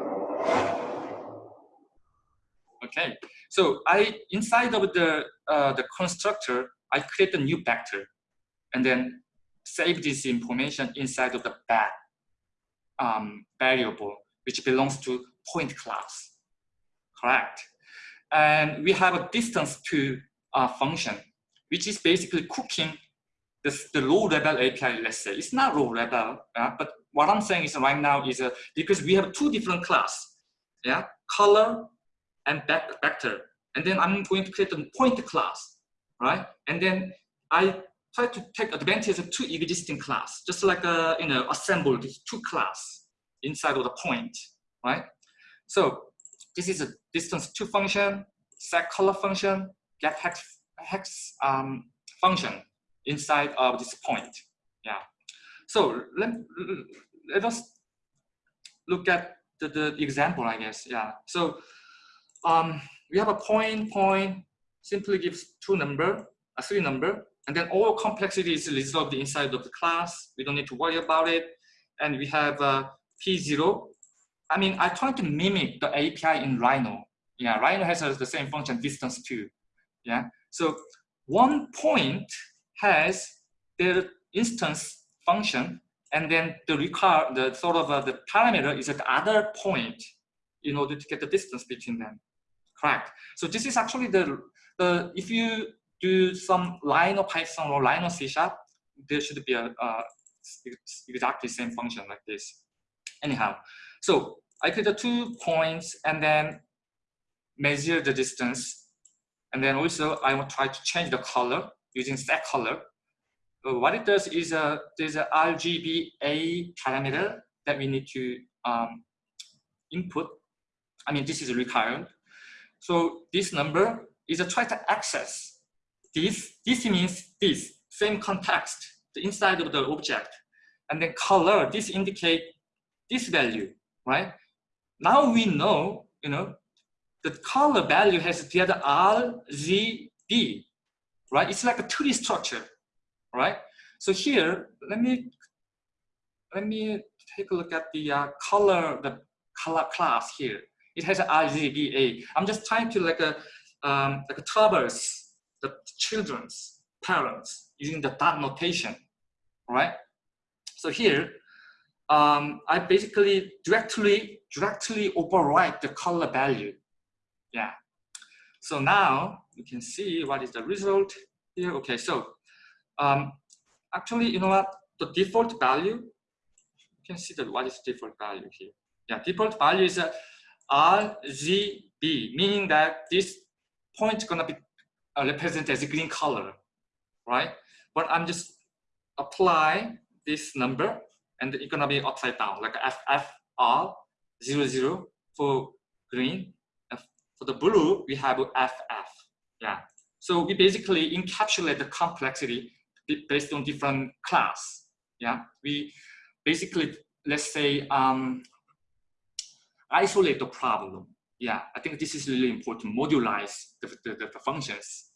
okay so i inside of the uh, the constructor i create a new vector and then save this information inside of the back um, variable which belongs to point class correct and we have a distance to uh, function which is basically cooking the, the low level API, let's say. It's not low level, uh, but what I'm saying is right now is uh, because we have two different class, yeah, color and back vector. And then I'm going to create a point class, right? And then I try to take advantage of two existing class, just like uh, you know, assemble these two class inside of the point, right? So this is a distance to function, set color function, get hex hex um, function inside of this point. Yeah. So let, let us look at the, the example, I guess. Yeah. So um, we have a point, point simply gives two number, a three number, and then all complexity is resolved inside of the class. We don't need to worry about it. And we have uh, P0. I mean, I try to mimic the API in Rhino. Yeah, Rhino has the same function DistanceTo. Yeah, so one point has their instance function, and then the require the sort of uh, the parameter is at the other point in order to get the distance between them. Correct. So this is actually the the if you do some line of Python or line of C sharp, there should be a uh, exactly same function like this. Anyhow, so I create the two points and then measure the distance and then also I will try to change the color using set color. What it does is uh, there's a RGBA parameter that we need to um, input. I mean, this is required. So this number is a try to access this. This means this same context, the inside of the object. And then color, this indicate this value, right? Now we know, you know, the color value has the other R, Z, B, right? It's like a tree structure, right? So here, let me let me take a look at the uh, color the color class here. it has RGBA. I'm just trying to like a um, like a traverse the children's parents using the dot notation, right? So here, um, I basically directly directly overwrite the color value. Yeah. So now you can see what is the result here. Okay, so um, actually, you know what? The default value, you can see that what is default value here. Yeah, default value is a RGB, meaning that this point is gonna be uh, represented as a green color, right? But I'm just apply this number and it's gonna be upside down, like FFR 00 for green. For the blue, we have FF, yeah. So we basically encapsulate the complexity based on different class, yeah. We basically, let's say, um, isolate the problem. Yeah, I think this is really important, modularize the, the, the functions,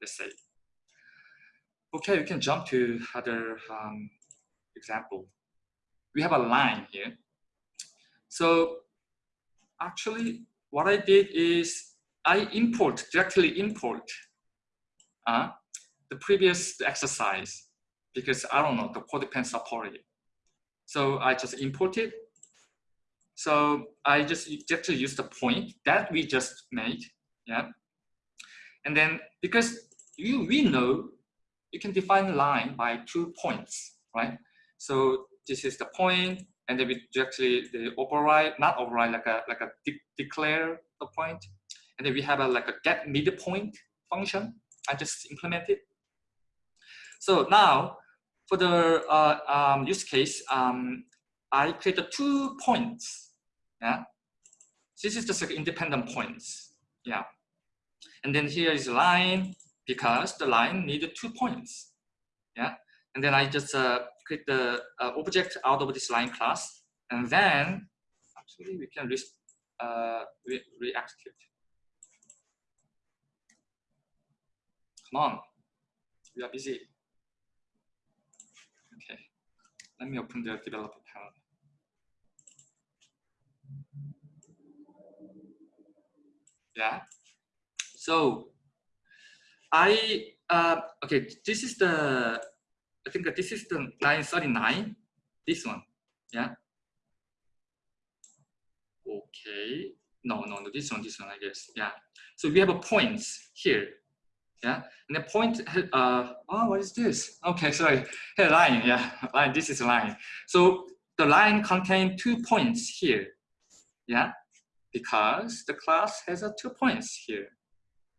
let's say. Okay, we can jump to other um, example. We have a line here. So actually what I did is I import, directly import uh, the previous exercise because I don't know, the CodePen supported So I just imported so I just just use the point that we just made, yeah. And then because you we know you can define line by two points, right? So this is the point, and then we directly the override, not override, like a like a de declare the point, and then we have a like a get midpoint function. I just implemented. So now for the uh, um, use case, um, I created two points yeah. This is just like independent points. Yeah. And then here is a line because the line needed two points. Yeah. And then I just uh, create the uh, object out of this line class. And then actually we can re uh, re re-execute. Come on. We are busy. Okay. Let me open the developer panel. Yeah. So I uh, okay. This is the I think this is the line thirty nine. This one. Yeah. Okay. No, no, no. This one. This one. I guess. Yeah. So we have a points here. Yeah. And the point. Uh. Oh, what is this? Okay. Sorry. Here line. Yeah. Line. This is line. So the line contain two points here. Yeah because the class has a two points here,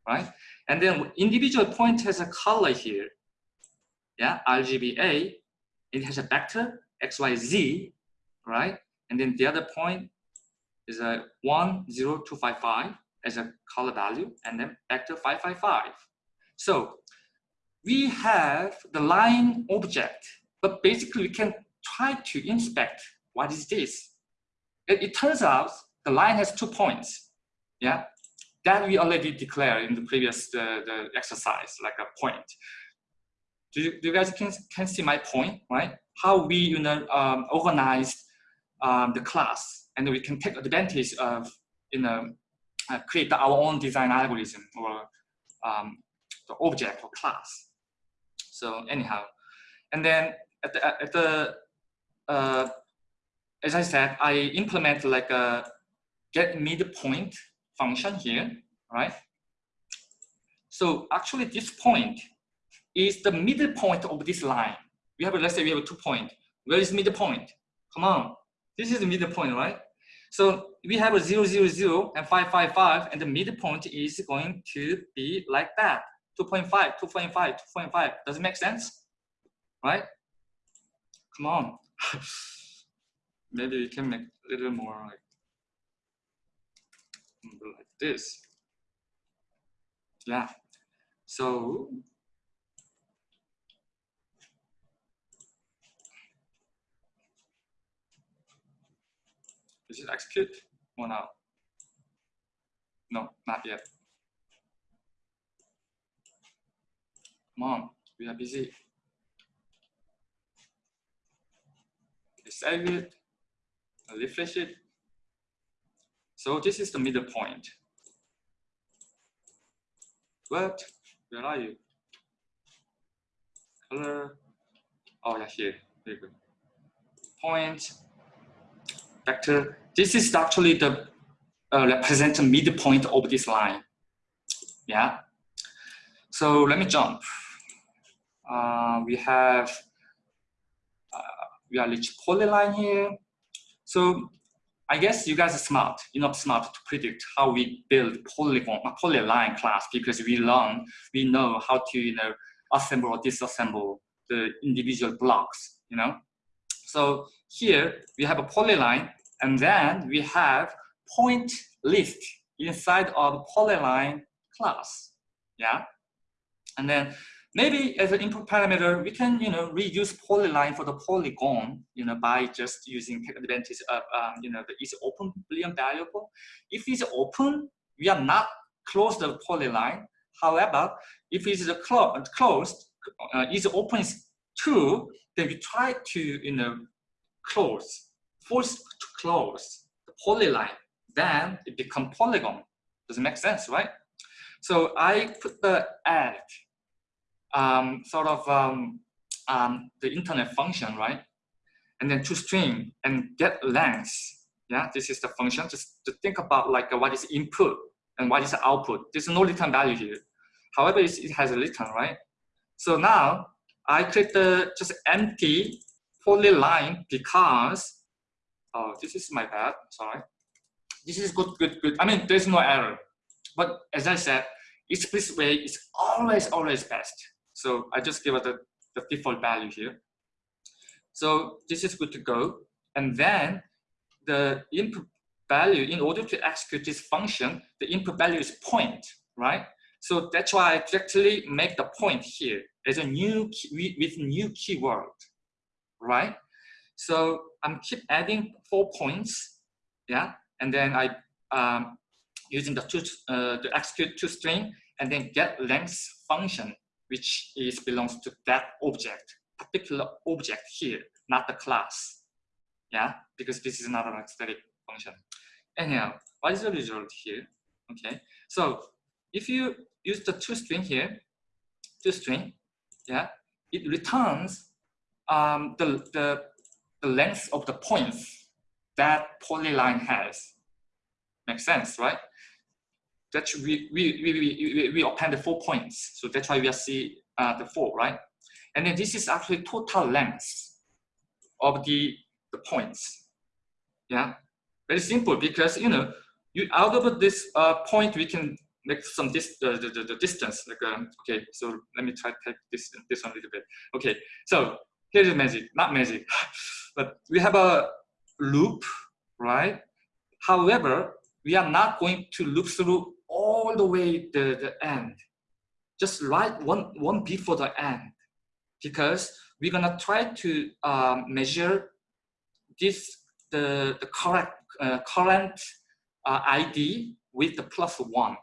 right? And then individual point has a color here. Yeah, RGBA, it has a vector, XYZ, right? And then the other point is a 10255 as a color value, and then vector 555. So we have the line object, but basically we can try to inspect what is this. It, it turns out the line has two points. Yeah, that we already declared in the previous the, the exercise, like a point. Do you, do you guys can, can see my point, right? How we you know um, um, the class, and we can take advantage of you know uh, create our own design algorithm or um, the object or class. So anyhow, and then at the, at the uh, as I said, I implement like a get midpoint function here, right? So actually this point is the middle point of this line. We have, let's say we have two point. Where is midpoint? Come on, this is the midpoint, right? So we have a 0, 0, 0 and 5, 5, 5, and the midpoint is going to be like that. 2.5, 2.5, 2.5. Does it make sense? Right? Come on. Maybe we can make a little more like like this. Yeah. So is it execute or now? No, not yet. On, we are busy. Okay, save it, refresh it. So this is the middle point. What? Where are you? Color. Oh yeah, here. Very good. Point. Vector. This is actually the uh, represent midpoint of this line. Yeah. So let me jump. Uh, we have uh, we are rich polyline here. So I guess you guys are smart, You enough smart to predict how we build polygon, a polyline class because we learn, we know how to, you know, assemble or disassemble the individual blocks, you know. So here we have a polyline and then we have point list inside of polyline class, yeah. And then Maybe as an input parameter, we can, you know, reuse polyline for the polygon, you know, by just using take advantage of, um, you know, the is open Boolean variable. If it's open, we are not close the polyline. However, if it's clo closed, uh, is open is true, then we try to, you know, close, force to close the polyline. Then it become polygon. Does it make sense, right? So I put the add um, sort of um, um, the internet function, right? And then toString and get length. Yeah, this is the function. Just to think about like what is input and what is output. There's no return value here. However, it has a return, right? So now I create the just empty polyline because, oh, this is my bad, sorry. This is good, good, good. I mean, there's no error. But as I said, explicit way is always, always best. So I just give it the, the default value here. So this is good to go. And then the input value, in order to execute this function, the input value is point, right? So that's why I directly make the point here as a new key, with new keyword, right? So I'm keep adding four points, yeah, and then I um, using the two uh, the execute toString and then get length function which is belongs to that object, particular object here, not the class. Yeah, because this is not an static function. Anyhow, what is the result here? Okay, so if you use the toString here, toString, yeah, it returns um, the, the, the length of the points that polyline has. Makes sense, right? That we, we, we, we, we append the four points. So that's why we see uh, the four, right? And then this is actually total length of the, the points. Yeah, very simple because, you know, you out of this uh, point, we can make some dis uh, the, the, the distance. Like, um, okay, so let me try to take this, this one a little bit. Okay, so here's magic, not magic, but we have a loop, right? However, we are not going to loop through the way the, the end. Just write one, one before the end because we're gonna try to um, measure this, the, the correct, uh, current uh, ID with the plus one,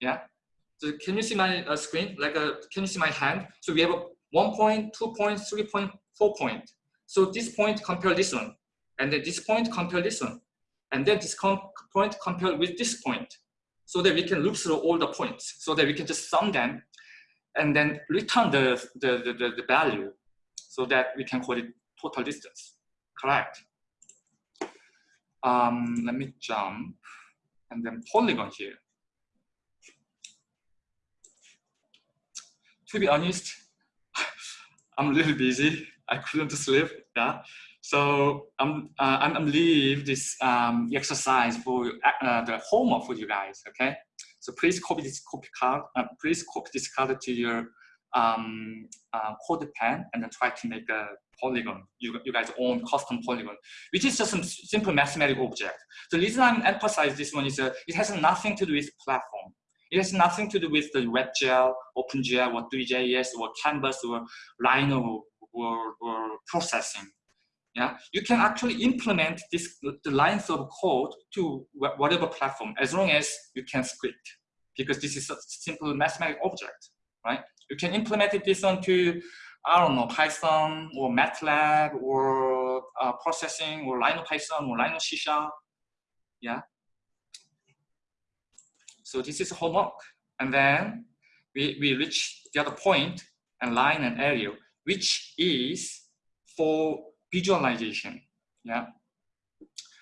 yeah? So can you see my uh, screen? Like, a, uh, can you see my hand? So we have a one point, two point, three point, four point. So this point compare this one, and then this point compare this one, and then this point compare with this point so that we can loop through all the points so that we can just sum them and then return the, the, the, the value so that we can call it total distance. Correct. Um, let me jump and then polygon here. To be honest, I'm a little busy. I couldn't sleep. Yeah. So I'm, uh, I'm, I'm leave this um, exercise for uh, the homework for you guys, okay? So please copy this copy card, uh, please copy this card to your um, uh, CodePen and then try to make a polygon, you, you guys own custom polygon, which is just some simple mathematical object. The reason I'm emphasizing this one is uh, it has nothing to do with platform. It has nothing to do with the WebGL, OpenGL, or Three.js, or Canvas, or Rhino, or, or processing yeah, you can actually implement this the lines of code to whatever platform as long as you can script because this is a simple mathematical object, right? You can implement it this onto I don't know Python or MATLAB or uh, processing or Rhino Python or Rhino C Sharp, yeah. So this is homework. And then we, we reach the other point and line and area, which is for visualization. Yeah.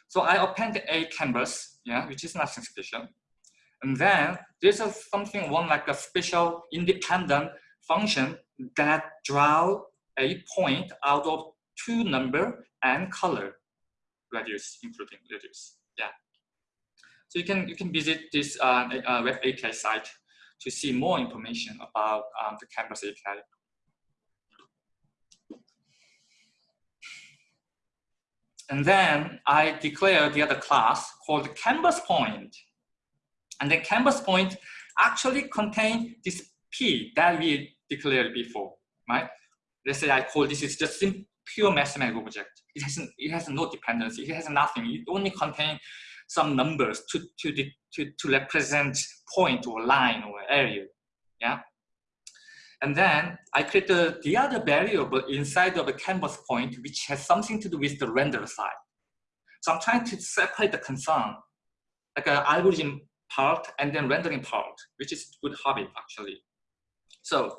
So I append a canvas, yeah, which is nothing special. And then there's a something one like a special independent function that draw a point out of two number and color radius, including radius. Yeah. So you can you can visit this uh, uh, web API site to see more information about um, the Canvas API. And then I declare the other class called Canvas Point. And then Canvas Point actually contain this P that we declared before, right? Let's say I call this is just pure mathematical object. It has it has no dependency. It has nothing. It only contains some numbers to to to to represent point or line or area. Yeah. And then I create the, the other variable inside of the canvas point, which has something to do with the render side. So I'm trying to separate the concern, like an algorithm part and then rendering part, which is good habit actually. So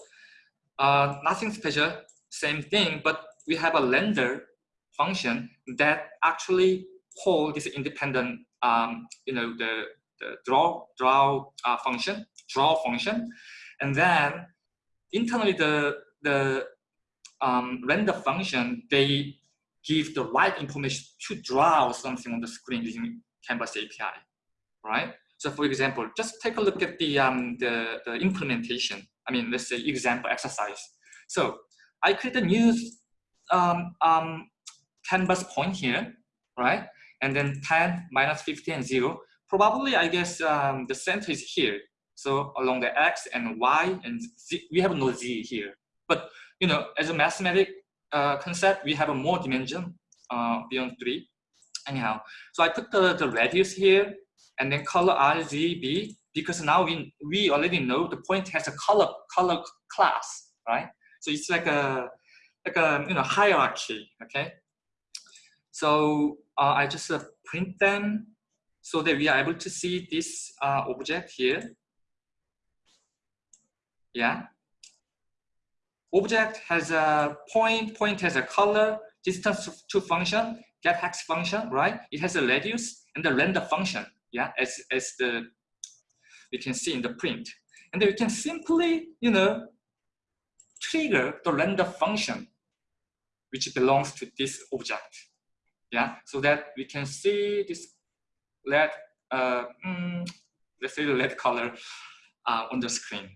uh, nothing special, same thing, but we have a render function that actually hold this independent, um, you know, the, the draw draw uh, function, draw function, and then internally the the um, render function they give the right information to draw something on the screen using Canvas API, right? So for example, just take a look at the um, the, the implementation. I mean, let's say example exercise. So I create a new um, um, canvas point here, right? And then 10, minus 50, and 0. Probably, I guess um, the center is here. So along the x and y and z, we have no z here. But you know, as a mathematic uh, concept, we have a more dimension uh, beyond three. Anyhow, so I put the, the radius here and then color RGB because now we, we already know the point has a color color class, right? So it's like a like a you know hierarchy. Okay. So uh, I just uh, print them so that we are able to see this uh, object here. Yeah. Object has a point, point has a color, distance to function, get hex function, right? It has a radius and the render function, yeah, as, as the we can see in the print. And then we can simply, you know, trigger the render function which belongs to this object. Yeah, so that we can see this red, uh, mm, let's say the red color uh, on the screen.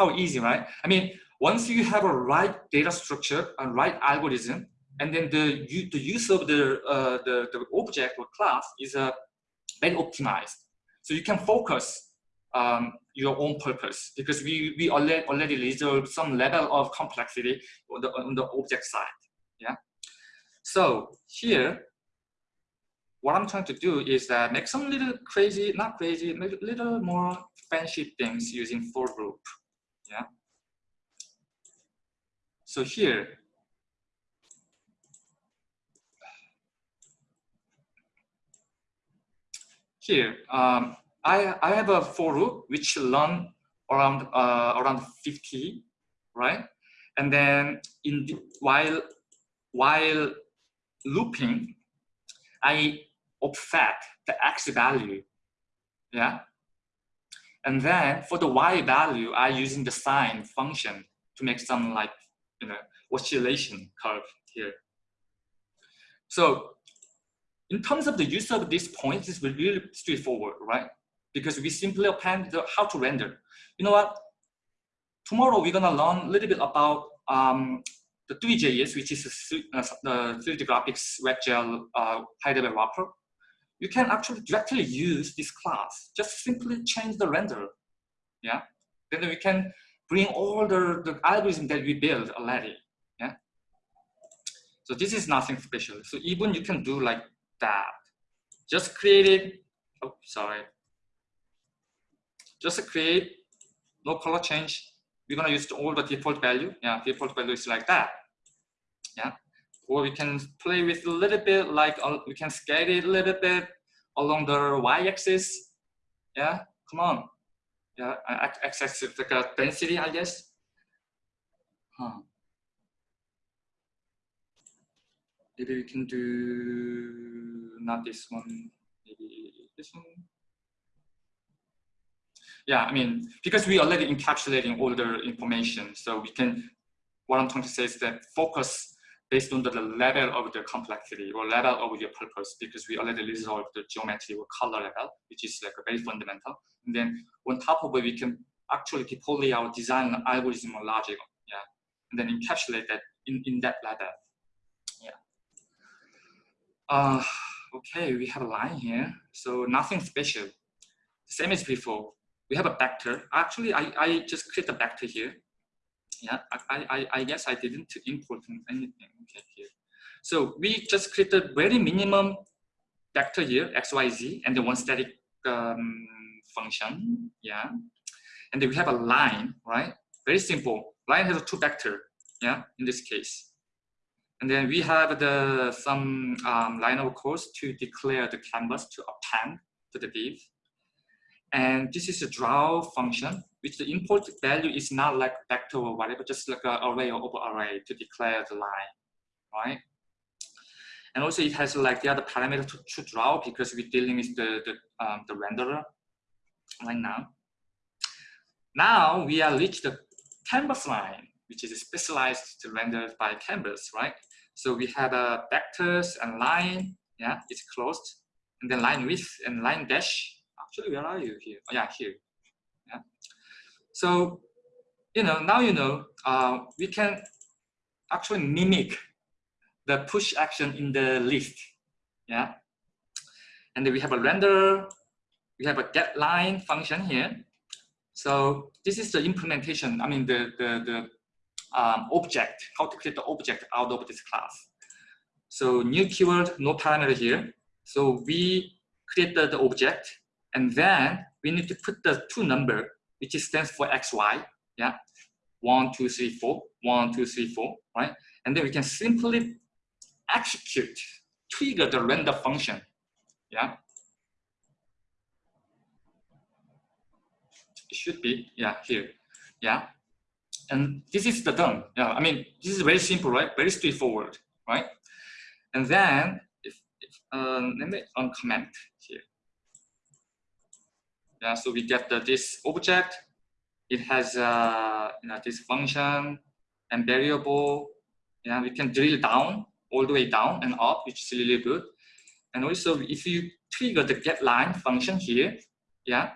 How easy, right? I mean, once you have a right data structure, and right algorithm, and then the, the use of the, uh, the, the object or class is uh, very optimized. So you can focus um, your own purpose because we, we already, already reserve some level of complexity on the, on the object side. Yeah. So here, what I'm trying to do is that make some little crazy, not crazy, little more fancy things using for loop. Yeah. So here, here, um, I, I have a for loop which run around uh, around 50, right? And then in the, while while looping, I offset the x value, yeah? And then for the y value, I using the sine function to make some like, you know, oscillation curve here. So in terms of the use of this point, it's really straightforward, right? Because we simply append the, how to render. You know what? Tomorrow we're gonna learn a little bit about um, the Three.js, which is uh, the 3D graphics WebGL uh, high-level wrapper, you can actually directly use this class. Just simply change the render. Yeah. Then we can bring all the, the algorithm that we built already. Yeah. So this is nothing special. So even you can do like that. Just create it. Oh, sorry. Just create, no color change. We're gonna use all the default value. Yeah, default value is like that yeah or we can play with a little bit like uh, we can scale it a little bit along the y-axis yeah come on. Yeah, access like a density, I guess. Huh. Maybe we can do not this one, maybe this one. Yeah, I mean, because we already encapsulating all the information, so we can, what I'm trying to say is that focus based on the level of the complexity or level of your purpose, because we already resolved the geometry or color level, which is like a very fundamental. And then on top of it, we can actually deploy our design algorithm or logic, yeah, and then encapsulate that in, in that level. Uh, okay, we have a line here. So nothing special. Same as before. We have a vector. Actually, I, I just create a vector here. Yeah, I, I, I guess I didn't import anything okay, here. So we just created very minimum vector here, x, y, z, and then one static um, function. Yeah. And then we have a line, right? Very simple. Line has a two vector, yeah, in this case. And then we have the some um, line of course to declare the canvas to append to the div. And this is a draw function, which the import value is not like vector or whatever, just like an array or over array to declare the line, right? And also it has like the other parameter to, to draw because we're dealing with the, the, um, the renderer right now. Now we are reached the canvas line, which is specialized to render by canvas, right? So we have a vectors and line, yeah, it's closed. And then line width and line dash. Actually, where are you here? Oh, yeah, here. Yeah. So, you know, now you know, uh, we can actually mimic the push action in the list. Yeah. And then we have a render, we have a get line function here. So this is the implementation, I mean, the, the, the um, object, how to create the object out of this class. So new keyword, no parameter here. So we created the object and then we need to put the two number, which stands for xy, yeah, one, two, three, four, one, two, three, four, right? And then we can simply execute, trigger the render function, yeah. It should be, yeah, here, yeah. And this is the done. Yeah, I mean, this is very simple, right? Very straightforward, right? And then, if, if um, let me uncomment. Yeah, so we get the, this object. It has uh, you know, this function and variable. Yeah, we can drill down all the way down and up, which is really good. And also, if you trigger the get line function here, yeah,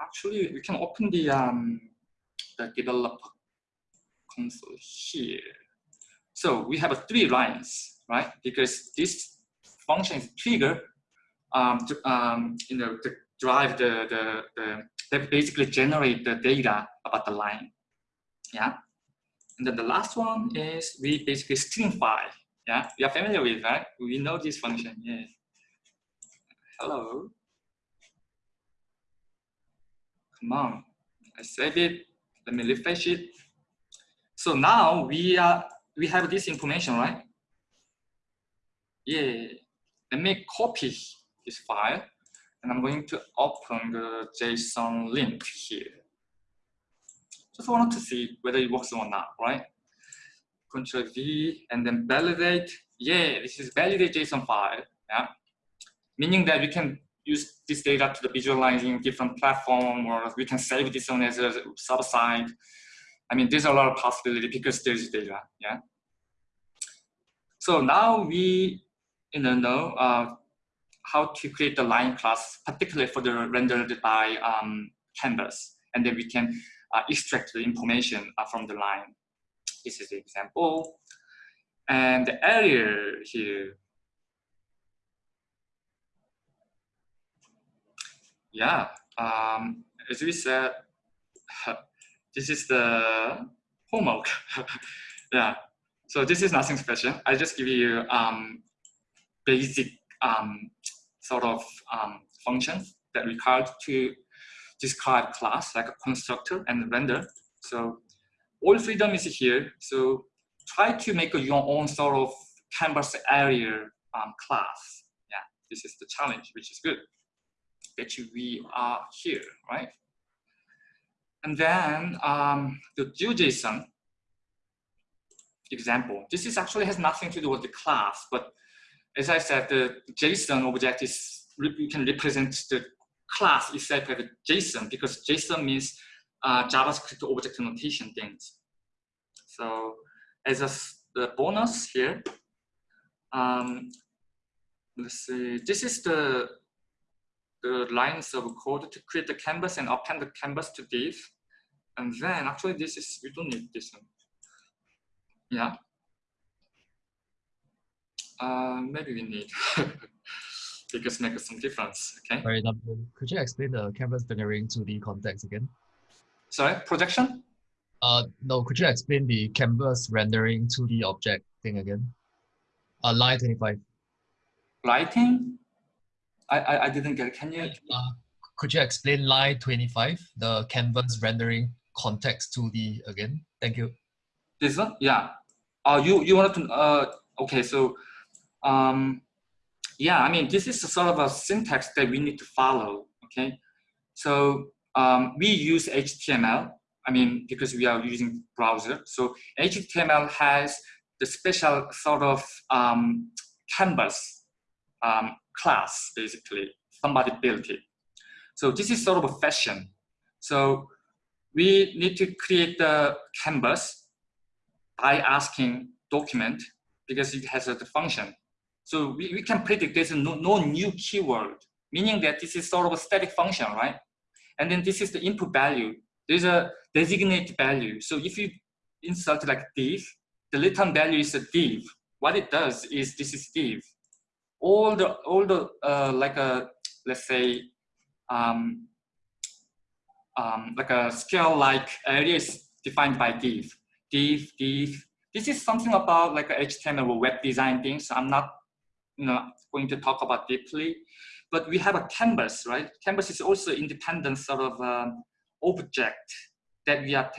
actually we can open the um, the developer console here. So we have three lines, right? Because this function is trigger um, to um, you know to drive the the, the that basically generate the data about the line. Yeah. And then the last one is we basically stringify. Yeah, we are familiar with that. We know this function. Yeah. Hello. Come on. I save it. Let me refresh it. So now we are we have this information, right? Yeah. Let me copy this file and I'm going to open the JSONLint here. Just wanted to see whether it works or not, right? Control V and then validate. Yeah, this is validate JSON file. Yeah, meaning that we can use this data to the visualizing different platform or we can save this one as a sub-site. I mean, there's a lot of possibility because there's data, yeah. So now we you know, uh, how to create the line class, particularly for the rendered by um, canvas. And then we can uh, extract the information uh, from the line. This is the example. And the area here, yeah, um, as we said, this is the homework. yeah, so this is nothing special. I just give you um, basic um, sort of um, functions that required to describe class like a constructor and render. So all freedom is here. So try to make your own sort of canvas area um, class. Yeah, this is the challenge, which is good. that we are here, right? And then um, the GeoJSON example. This is actually has nothing to do with the class, but as I said, the JSON object is, you can represent the class itself as JSON because JSON means uh, JavaScript object notation things. So as a the bonus here, um, let's see, this is the the lines of code to create the canvas and append the canvas to div. And then actually this is, we don't need this one. Yeah. Uh, maybe we need because make some difference. Okay. Sorry, could you explain the canvas rendering to the context again? Sorry, projection? Uh, no, could you explain the canvas rendering to the object thing again? Uh, line 25. Lighting? I, I, I didn't get it. Can you? Uh, could you explain line 25, the canvas rendering context to the again? Thank you. This one? Yeah. Uh, you, you wanted to, uh, okay, so, um, yeah, I mean, this is sort of a syntax that we need to follow, okay? So um, we use HTML, I mean, because we are using browser. So HTML has the special sort of um, canvas um, class, basically. Somebody built it. So this is sort of a fashion. So we need to create the canvas by asking document because it has a function. So we, we can predict there's no, no new keyword, meaning that this is sort of a static function, right? And then this is the input value. There's a designated value. So if you insert like div, the return value is a div. What it does is this is div all the all the uh, like a let's say um, um, like a scale like areas defined by div div div this is something about like a html web design things i'm not you know going to talk about deeply but we have a canvas right canvas is also independent sort of um, object that we are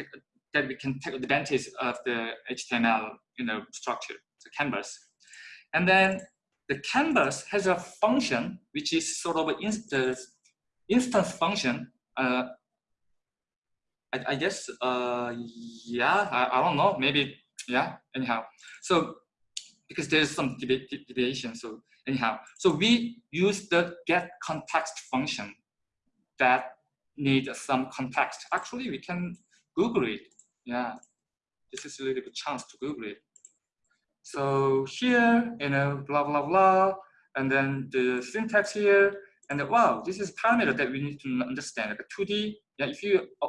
that we can take advantage of the html you know structure the canvas and then the canvas has a function which is sort of an instance, instance function. Uh, I, I, guess, uh, yeah, I, I, don't know, maybe, yeah, anyhow. So, because there's some deviation, so anyhow. So we use the get context function that need some context. Actually, we can Google it. Yeah, this is a little bit chance to Google it. So here, you know, blah, blah, blah, and then the syntax here, and then, wow, this is parameter that we need to understand, like a 2D. Yeah, if you uh,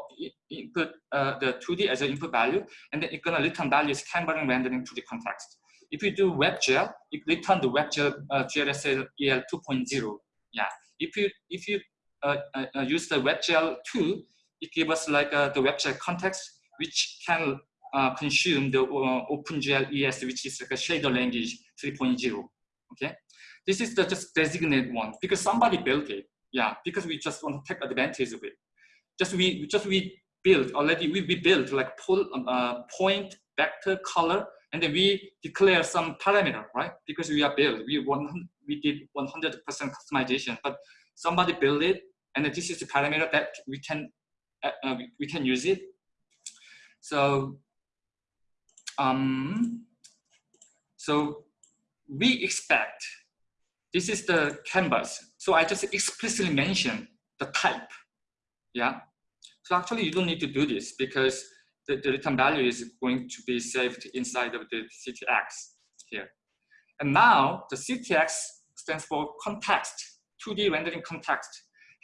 input uh, the 2D as an input value, and then it's gonna return values canvas rendering to the context. If you do WebGL, you return the WebGL uh, GLSL EL 2.0. Yeah, if you if you uh, uh, use the WebGL 2, it gives us like uh, the WebGL context, which can uh, consume the uh, OpenGL ES, which is like a shader language 3.0. Okay, this is the just designated one because somebody built it. Yeah, because we just want to take advantage of it. Just we just we built already. We, we built like pull, uh, point, vector, color, and then we declare some parameter, right? Because we are built. We want we did 100% customization, but somebody built it, and this is the parameter that we can uh, uh we can use it. So um, so we expect, this is the canvas. So I just explicitly mentioned the type, yeah? So actually you don't need to do this because the, the return value is going to be saved inside of the CTX here. And now the CTX stands for context, 2D rendering context,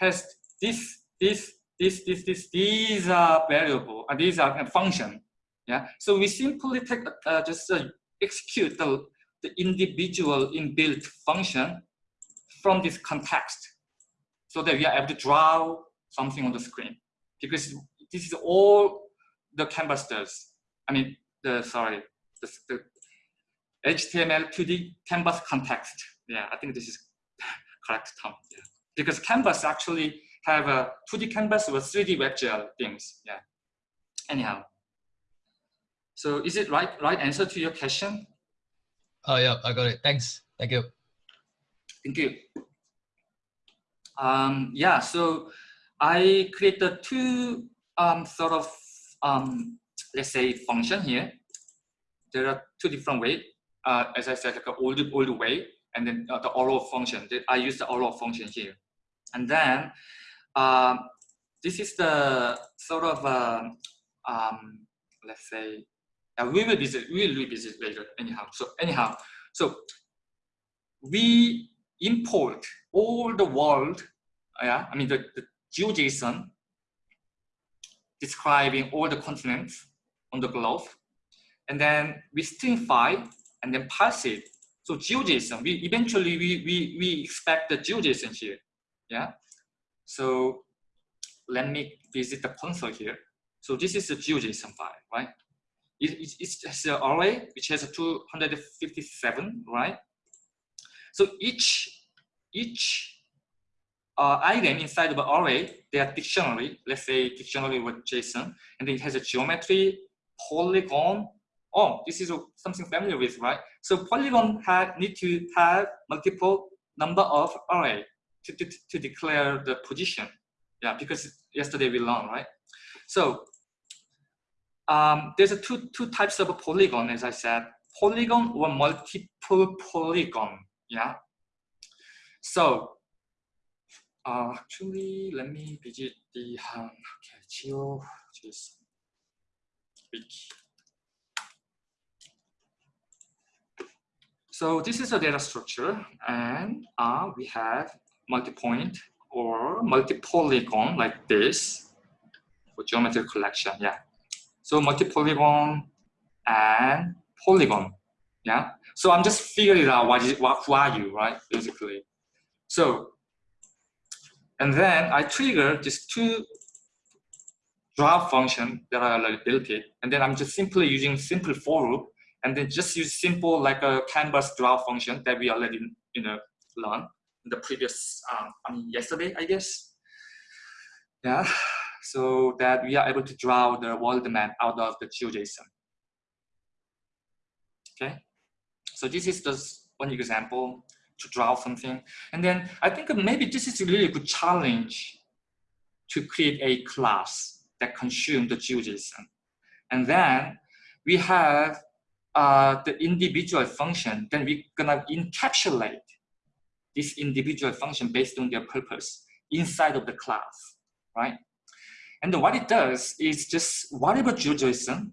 has this, this, this, this, this, these are variable, uh, these are a function yeah, so we simply take uh, just uh, execute the, the individual inbuilt function from this context so that we are able to draw something on the screen. Because this is all the canvas does. I mean, the sorry, the, the HTML 2D canvas context. Yeah, I think this is correct term. Yeah. Because canvas actually have a 2D canvas with 3D WebGL things. Yeah. Anyhow. So is it right right answer to your question? Oh yeah, I got it. Thanks. Thank you. Thank you. Um, yeah, so I created two um, sort of, um, let's say, function here. There are two different ways. Uh, as I said, like an old, old way, and then uh, the arrow function. I use the arrow function here. And then um, this is the sort of, um, um, let's say, uh, we will visit, we will revisit later anyhow. So anyhow, so we import all the world, yeah, I mean the, the GeoJSON describing all the continents on the globe, and then we stringify and then parse it. So GeoJSON, we eventually we we we expect the GeoJSON here, yeah. So let me visit the console here. So this is the GeoJSON file, right? It, it, it's an array which has 257, right? So each each uh, item inside of an array, they are dictionary. Let's say dictionary with JSON, and it has a geometry, polygon. Oh, this is something familiar with, right? So polygon have, need to have multiple number of array to, to, to declare the position. Yeah, because yesterday we learned, right? So um, there's a two, two types of polygon, as I said, polygon or multiple polygon, yeah? So uh, actually, let me visit the um, okay, Geo JSON wiki. So this is a data structure, and uh, we have multi-point or multi-polygon like this for geometry collection. Yeah. So multi-polygon and polygon. Yeah. So I'm just figuring out what is what who are you, right? Basically. So and then I trigger just two draw function that I already built it. And then I'm just simply using simple for loop and then just use simple like a canvas draw function that we already you know learned in the previous um, I mean yesterday I guess. Yeah so that we are able to draw the world map out of the GeoJSON. Okay, so this is just one example to draw something. And then I think maybe this is a really good challenge to create a class that consume the GeoJSON. And then we have uh, the individual function, then we're gonna encapsulate this individual function based on their purpose inside of the class, right? And what it does is just whatever GeoJSON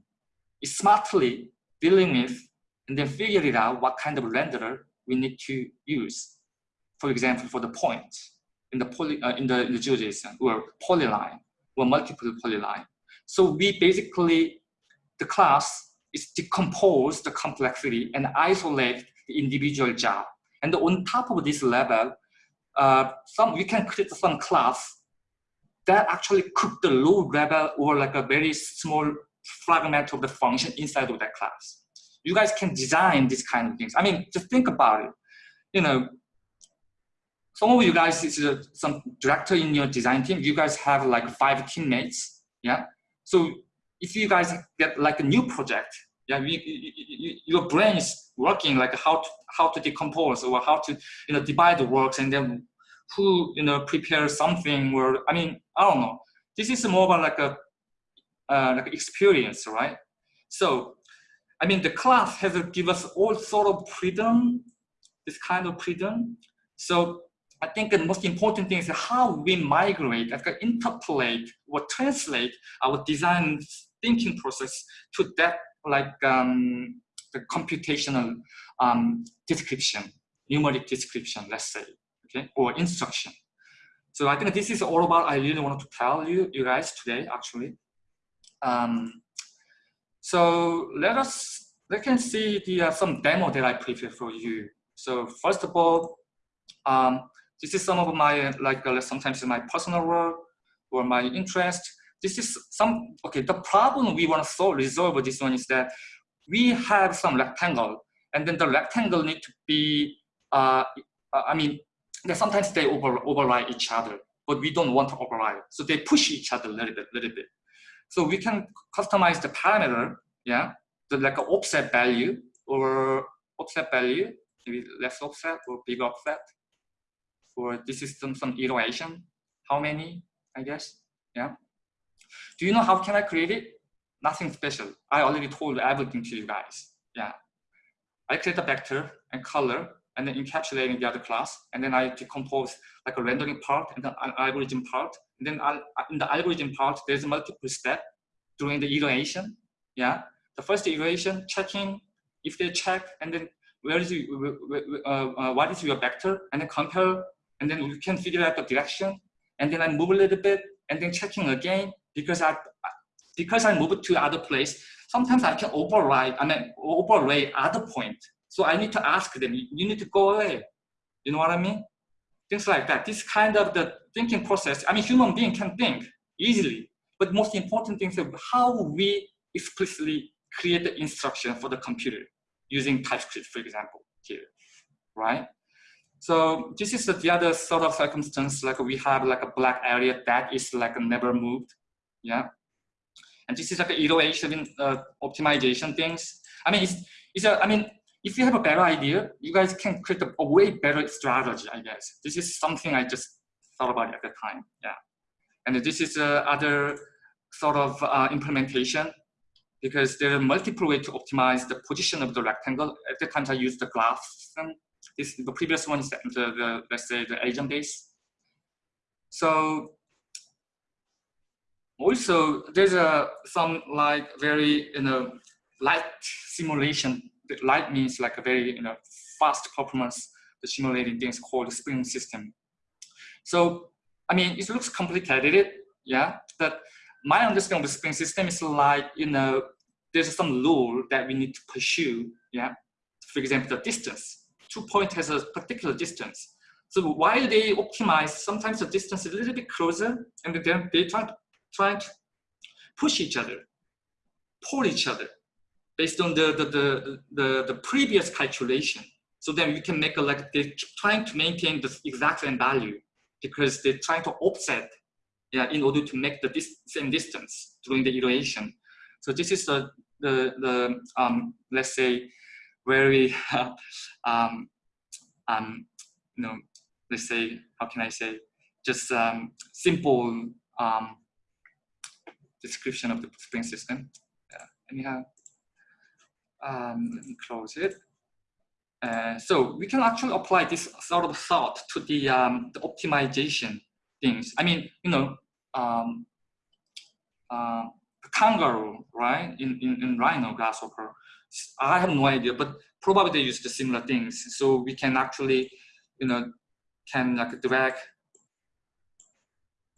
is smartly dealing with and then figure it out what kind of renderer we need to use. For example, for the point in the poly uh, in the, in the GeoJSON or polyline or multiple polyline. So we basically the class is decompose the complexity and isolate the individual job. And on top of this level, uh, some we can create some class that actually cook the low level or like a very small fragment of the function inside of that class. You guys can design these kind of things. I mean, just think about it. You know, some of you guys is some director in your design team. You guys have like five teammates. Yeah. So if you guys get like a new project, yeah, you, you, you, your brain is working like how to how to decompose or how to you know divide the works and then who you know prepare something or I mean I don't know. This is more of like a uh, like experience, right? So I mean the class has give us all sort of freedom, this kind of freedom. So I think the most important thing is how we migrate, like interpolate or translate our design thinking process to that like um, the computational um, description, numeric description, let's say okay, or instruction. So I think this is all about I really want to tell you, you guys today, actually. Um, so let us, let can see the uh, some demo that I prepared for you. So first of all, um, this is some of my, like uh, sometimes my personal work or my interest. This is some, okay, the problem we want to solve, resolve this one is that we have some rectangle and then the rectangle need to be, uh, I mean, sometimes they over, override each other, but we don't want to override. So they push each other a little bit, little bit. So we can customize the parameter, yeah, the like an offset value or offset value, maybe less offset or big offset. or this is some, some iteration. How many, I guess, yeah. Do you know how can I create it? Nothing special. I already told everything to you guys, yeah. I create a vector and color and then encapsulating the other class. And then I decompose like a rendering part and an algorithm part. And then in the algorithm part, there's multiple step during the iteration. Yeah. The first iteration, checking if they check, and then where is you, uh, uh, what is your vector, and then compare, and then we can figure out the direction. And then I move a little bit, and then checking again because I because I move to other place. Sometimes I can override, I mean overlay other point so I need to ask them, you need to go away. You know what I mean? Things like that. This kind of the thinking process, I mean, human being can think easily, but most important thing is how we explicitly create the instruction for the computer using TypeScript, for example, here, right? So this is the other sort of circumstance, like we have like a black area that is like never moved, yeah? And this is like an iteration uh, optimization things. I mean, it's, it's a, I mean, if you have a better idea, you guys can create a, a, way better strategy, I guess. This is something I just thought about at the time, yeah. And this is uh, other sort of uh, implementation because there are multiple ways to optimize the position of the rectangle. At the time I used the graph system. This, the previous one is the, the, the let's say the agent base. So also there's a some like very you know light simulation light means like a very you know fast performance the simulating things called spring system. So I mean it looks complicated, yeah, but my understanding of the spring system is like you know there's some rule that we need to pursue, yeah. For example, the distance. Two point has a particular distance. So while they optimize, sometimes the distance is a little bit closer, and then they try try to push each other, pull each other based on the, the, the, the, the previous calculation. So then we can make a, like, they're trying to maintain the exact same value because they're trying to offset yeah, in order to make the dis same distance during the iteration. So this is the, the, the um, let's say, very, um, um, you know, let's say, how can I say, just um, simple um, description of the spring system. Yeah. Anyhow, um, let me close it. Uh, so we can actually apply this sort of thought to the, um, the optimization things. I mean, you know, um, uh, kangaroo, right, in, in, in Rhino grasshopper, I have no idea, but probably they use the similar things. So we can actually, you know, can like drag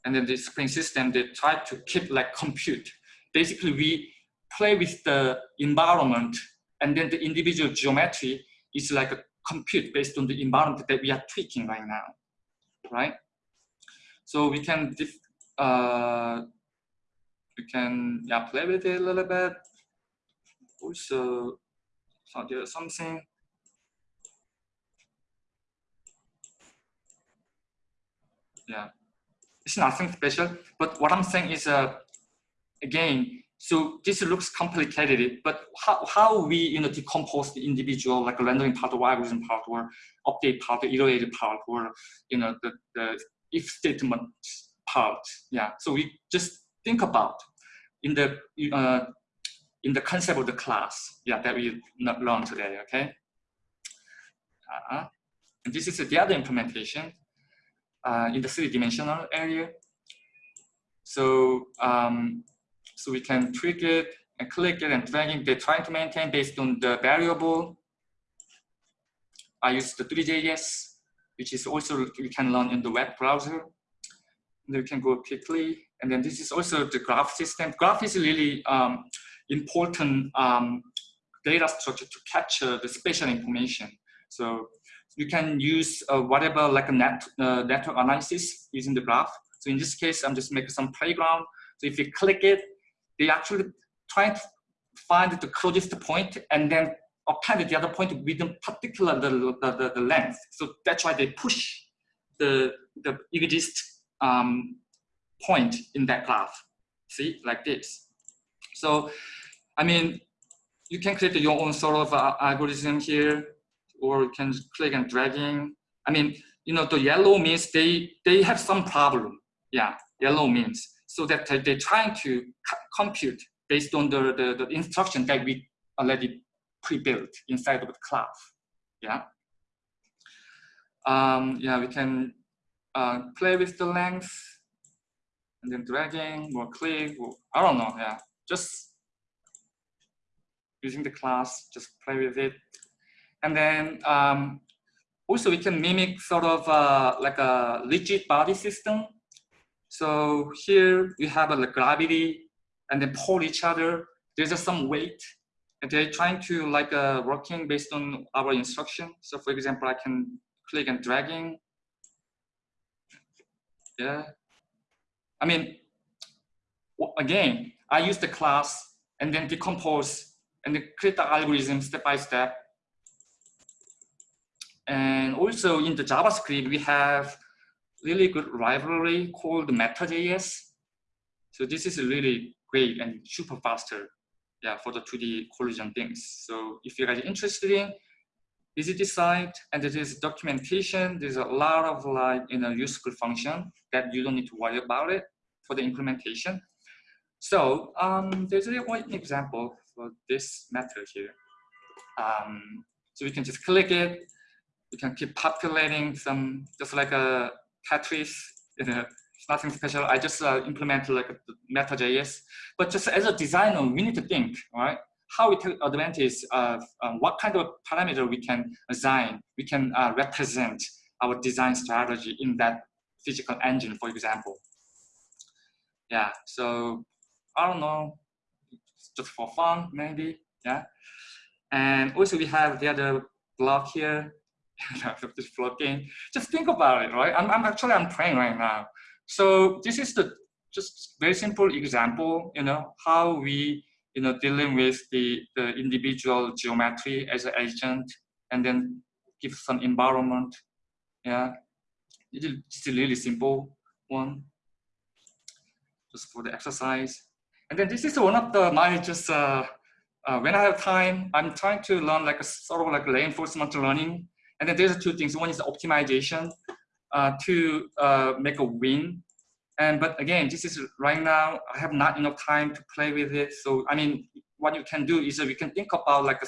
and then the spring system, they try to keep like compute. Basically, we play with the environment and then the individual geometry is like a compute based on the environment that we are tweaking right now, right? So we can, uh, we can yeah, play with it a little bit. Also, so there's something. Yeah, it's nothing special, but what I'm saying is, uh, again, so this looks complicated, but how, how we you know decompose the individual like rendering part or algorithm part or update part or iterated part or you know the, the if statement part. Yeah. So we just think about in the uh, in the concept of the class. Yeah, that we learned today. Okay. Uh -huh. And this is the other implementation uh, in the three-dimensional area. So um, so we can tweak it and click it and dragging. They're trying to maintain based on the variable. I use the Three.js, which is also we can learn in the web browser. And we can go quickly. And then this is also the graph system. Graph is really um, important um, data structure to capture the spatial information. So you can use uh, whatever like a net uh, network analysis using the graph. So in this case, I'm just making some playground. So if you click it, they actually try to find the closest point and then append the other point within particular the, the, the, the length. So that's why they push the, the exist um, point in that graph. See, like this. So, I mean, you can create your own sort of uh, algorithm here, or you can click and dragging. I mean, you know, the yellow means they, they have some problem. Yeah, yellow means. So that they're trying to compute based on the, the, the instruction that we already pre-built inside of the class. Yeah. Um, yeah, we can uh, play with the length and then dragging or click, or, I don't know, yeah. Just using the class, just play with it. And then um, also we can mimic sort of uh, like a rigid body system. So here we have a gravity and then pull each other. There's just some weight and they're trying to like uh, working based on our instruction. So for example, I can click and dragging. Yeah. I mean, again, I use the class and then decompose and then create the algorithm step by step. And also in the JavaScript, we have really good library called Matter.js. So this is really great and super faster yeah, for the 2D collision things. So if you guys are interested in, visit the site and there is documentation. There's a lot of like, you know, useful function that you don't need to worry about it for the implementation. So um, there's a one example for this method here. Um, so we can just click it. We can keep populating some, just like a Tetris, you know, it's nothing special. I just uh, implemented like Matter.js. But just as a designer, we need to think, right? How we take advantage of um, what kind of parameter we can assign, we can uh, represent our design strategy in that physical engine, for example. Yeah, so I don't know, just for fun, maybe, yeah. And also we have the other block here, game. Just think about it, right? I'm, I'm actually, I'm praying right now. So this is the just very simple example, you know, how we, you know, dealing with the, the individual geometry as an agent and then give some environment. Yeah, it's a really simple one just for the exercise. And then this is one of the, my just, uh, uh, when I have time, I'm trying to learn like a sort of like reinforcement learning. And then there's two things. One is optimization uh, to uh, make a win. And but again, this is right now, I have not enough time to play with it. So I mean, what you can do is we can think about like a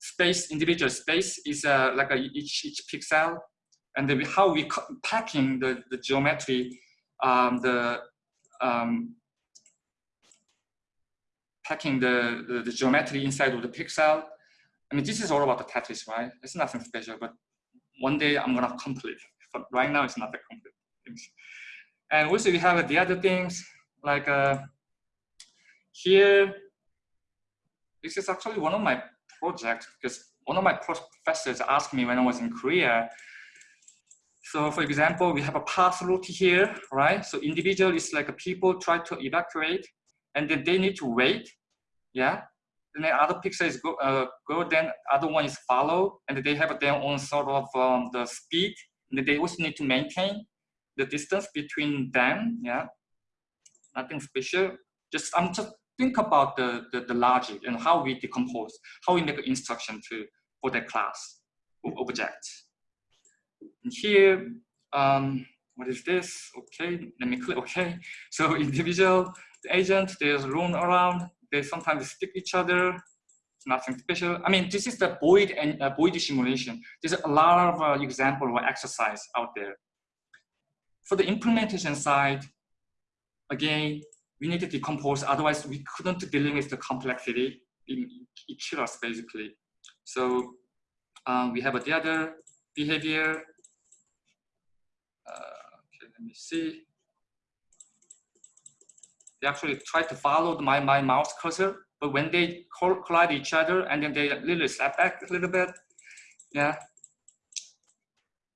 space, individual space is uh, like a, each, each pixel. And then how we packing the, the geometry, um, the um, packing the, the, the, geometry inside of the pixel. I mean, this is all about the Tetris, right? It's nothing special, but one day I'm gonna complete but right now it's not the complete things. And also we have the other things like uh, here, this is actually one of my projects because one of my professors asked me when I was in Korea. So for example, we have a path route here, right? So individual is like a people try to evacuate and then they need to wait, yeah? Then other pixels go, uh, go, then other one is follow, and they have their own sort of um, the speed And they also need to maintain the distance between them. Yeah, nothing special. Just I'm just think about the, the, the logic and how we decompose, how we make an instruction to for that class of objects. And here, um, what is this? Okay, let me click. Okay, so individual the agent, there's room around. They sometimes stick each other It's nothing special. I mean, this is the void and uh, void simulation. There's a lot of uh, example or exercise out there. For the implementation side, again, we need to decompose. Otherwise, we couldn't deal with the complexity in each us basically. So um, we have the other behavior. Uh, okay, let me see. They actually try to follow my, my mouse cursor but when they collide each other and then they literally step back a little bit, yeah.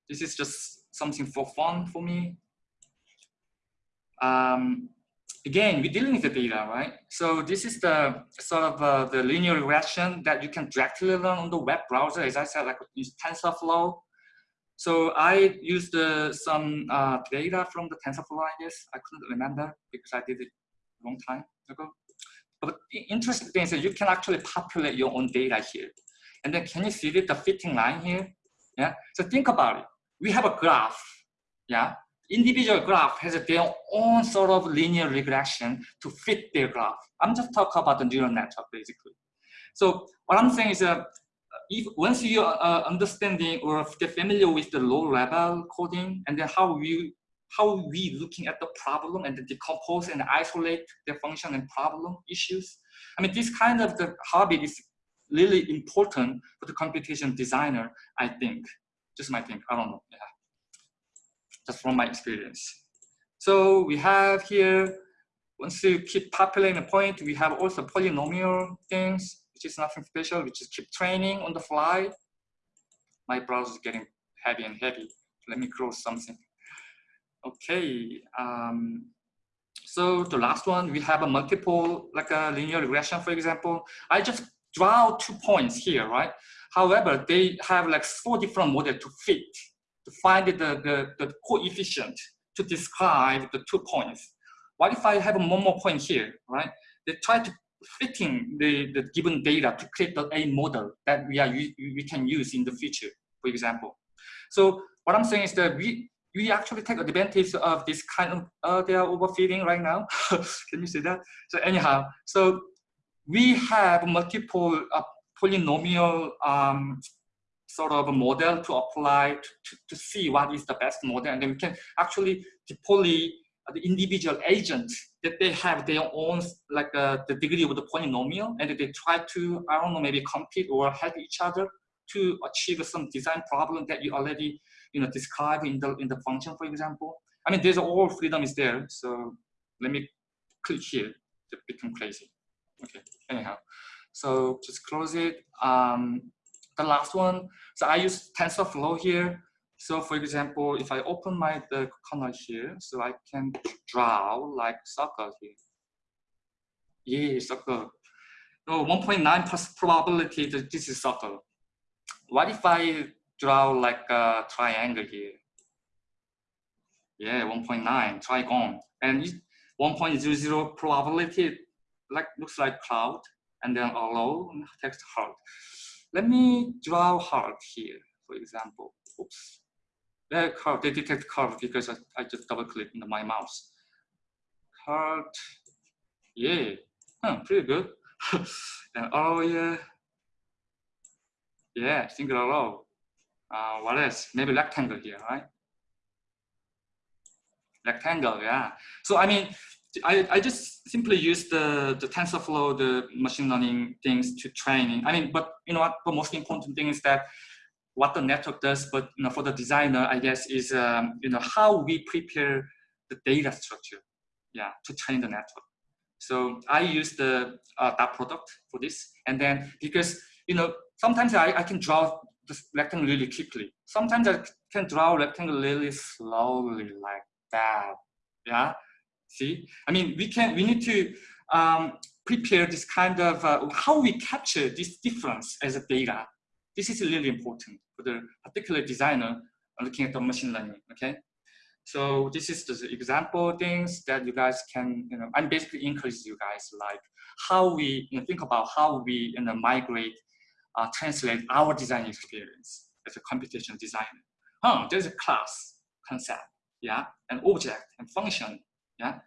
This is just something for fun for me. Um, again, we're dealing with the data, right? So this is the sort of uh, the linear regression that you can directly learn on the web browser. As I said, like use TensorFlow. So I used uh, some uh, data from the TensorFlow, I guess. I couldn't remember because I did it long time ago. But interesting thing is that you can actually populate your own data here. And then can you see the fitting line here? Yeah. So think about it. we have a graph, yeah, individual graph has their own sort of linear regression to fit their graph. I'm just talking about the neural network basically. So what I'm saying is that uh, if once you are uh, understanding or get familiar with the low level coding and then how we how we looking at the problem and decompose and isolate the function and problem issues. I mean, this kind of the habit is really important for the computation designer, I think. Just my think, I don't know, yeah. Just from my experience. So we have here, once you keep populating a point, we have also polynomial things, which is nothing special, which is keep training on the fly. My browser is getting heavy and heavy. Let me close something. Okay, um, so the last one, we have a multiple, like a linear regression, for example. I just draw two points here, right? However, they have like four different models to fit, to find the, the, the coefficient to describe the two points. What if I have one more point here, right? They try to fitting the, the given data to create the a model that we are we can use in the future, for example. So what I'm saying is that we we actually take advantage of this kind of uh, they are overfitting right now. can you see that? So anyhow, so we have multiple uh, polynomial um, sort of a model to apply to, to, see what is the best model, and then we can actually deploy the individual agents that they have their own like uh, the degree of the polynomial, and they try to I don't know maybe compete or help each other to achieve some design problem that you already you know describe in the in the function, for example. I mean, there's all freedom is there. So let me click here to become crazy. Okay, anyhow. So just close it. Um, the last one, so I use TensorFlow here. So for example, if I open my the kernel here, so I can draw like circle here. Yeah, circle. No, 1.9 probability that this is circle. What if I draw like a triangle here? Yeah, 1.9 trigon. And 1.00 probability like looks like cloud and then allow text heart. Let me draw heart here, for example. Oops. That curve, they detect curve because I, I just double click in my mouse. Heart, yeah, huh, pretty good. and oh yeah, yeah, single row. Uh, what else? Maybe rectangle here, right? Rectangle, yeah. So I mean, I, I just simply use the, the TensorFlow, the machine learning things to training. I mean, but you know what, the most important thing is that what the network does, but you know, for the designer, I guess, is um, you know how we prepare the data structure, yeah, to train the network. So I use the uh, dot product for this, and then because you know sometimes I, I can draw the rectangle really quickly. Sometimes I can draw rectangle really slowly like that, yeah. See, I mean, we can, we need to um, prepare this kind of, uh, how we capture this difference as a data. This is really important for the particular designer looking at the machine learning, okay? So this is the example things that you guys can, you know, I'm basically encourage you guys like how we you know, think about how we you know, migrate, uh, translate our design experience as a computational designer. Huh, there's a class concept, yeah, an object and function yeah.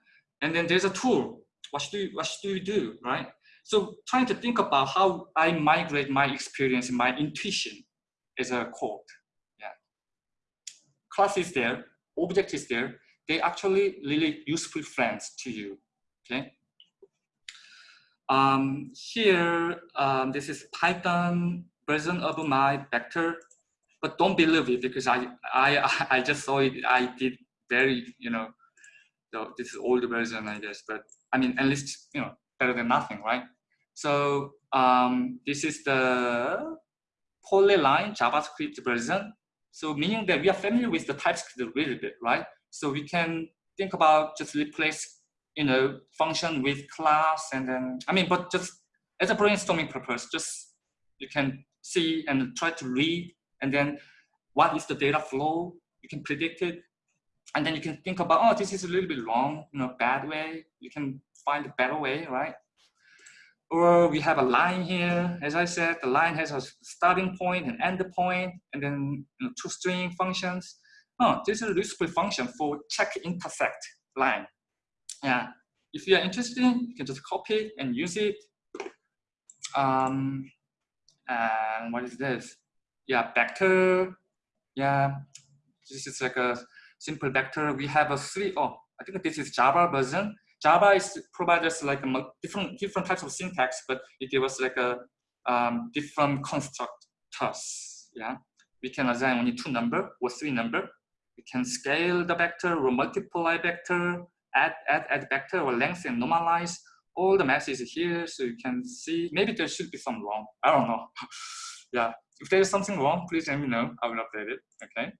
And then there's a tool. What should you, what should you do, right? So trying to think about how I migrate my experience, my intuition as a code. Yeah. Class is there, object is there. They actually really useful friends to you. Okay. Um, here, um, this is Python version of my vector, but don't believe it because I I I just saw it. I did very you know so this is older version, I guess, but I mean, at least, you know, better than nothing, right? So um, this is the polyline JavaScript version. So meaning that we are familiar with the TypeScript a little bit, right? So we can think about just replace, you know, function with class and then, I mean, but just as a brainstorming purpose, just you can see and try to read and then what is the data flow, you can predict it and then you can think about, oh, this is a little bit long, you know, bad way. You can find a better way, right? or we have a line here. As I said, the line has a starting point and end point, and then you know, toString functions. Oh, this is a useful function for check intersect line. Yeah, if you are interested, you can just copy and use it. Um, and what is this? Yeah, vector. Yeah, this is like a simple vector. We have a three. Oh, I think this is Java version. Java is provides like a different different types of syntax, but it gives us like a um, different constructors. Yeah, we can assign only two number or three number. We can scale the vector or multiply vector, add add add vector or length and normalize. All the math is here, so you can see. Maybe there should be some wrong. I don't know. yeah, if there is something wrong, please let me know. I will update it. Okay.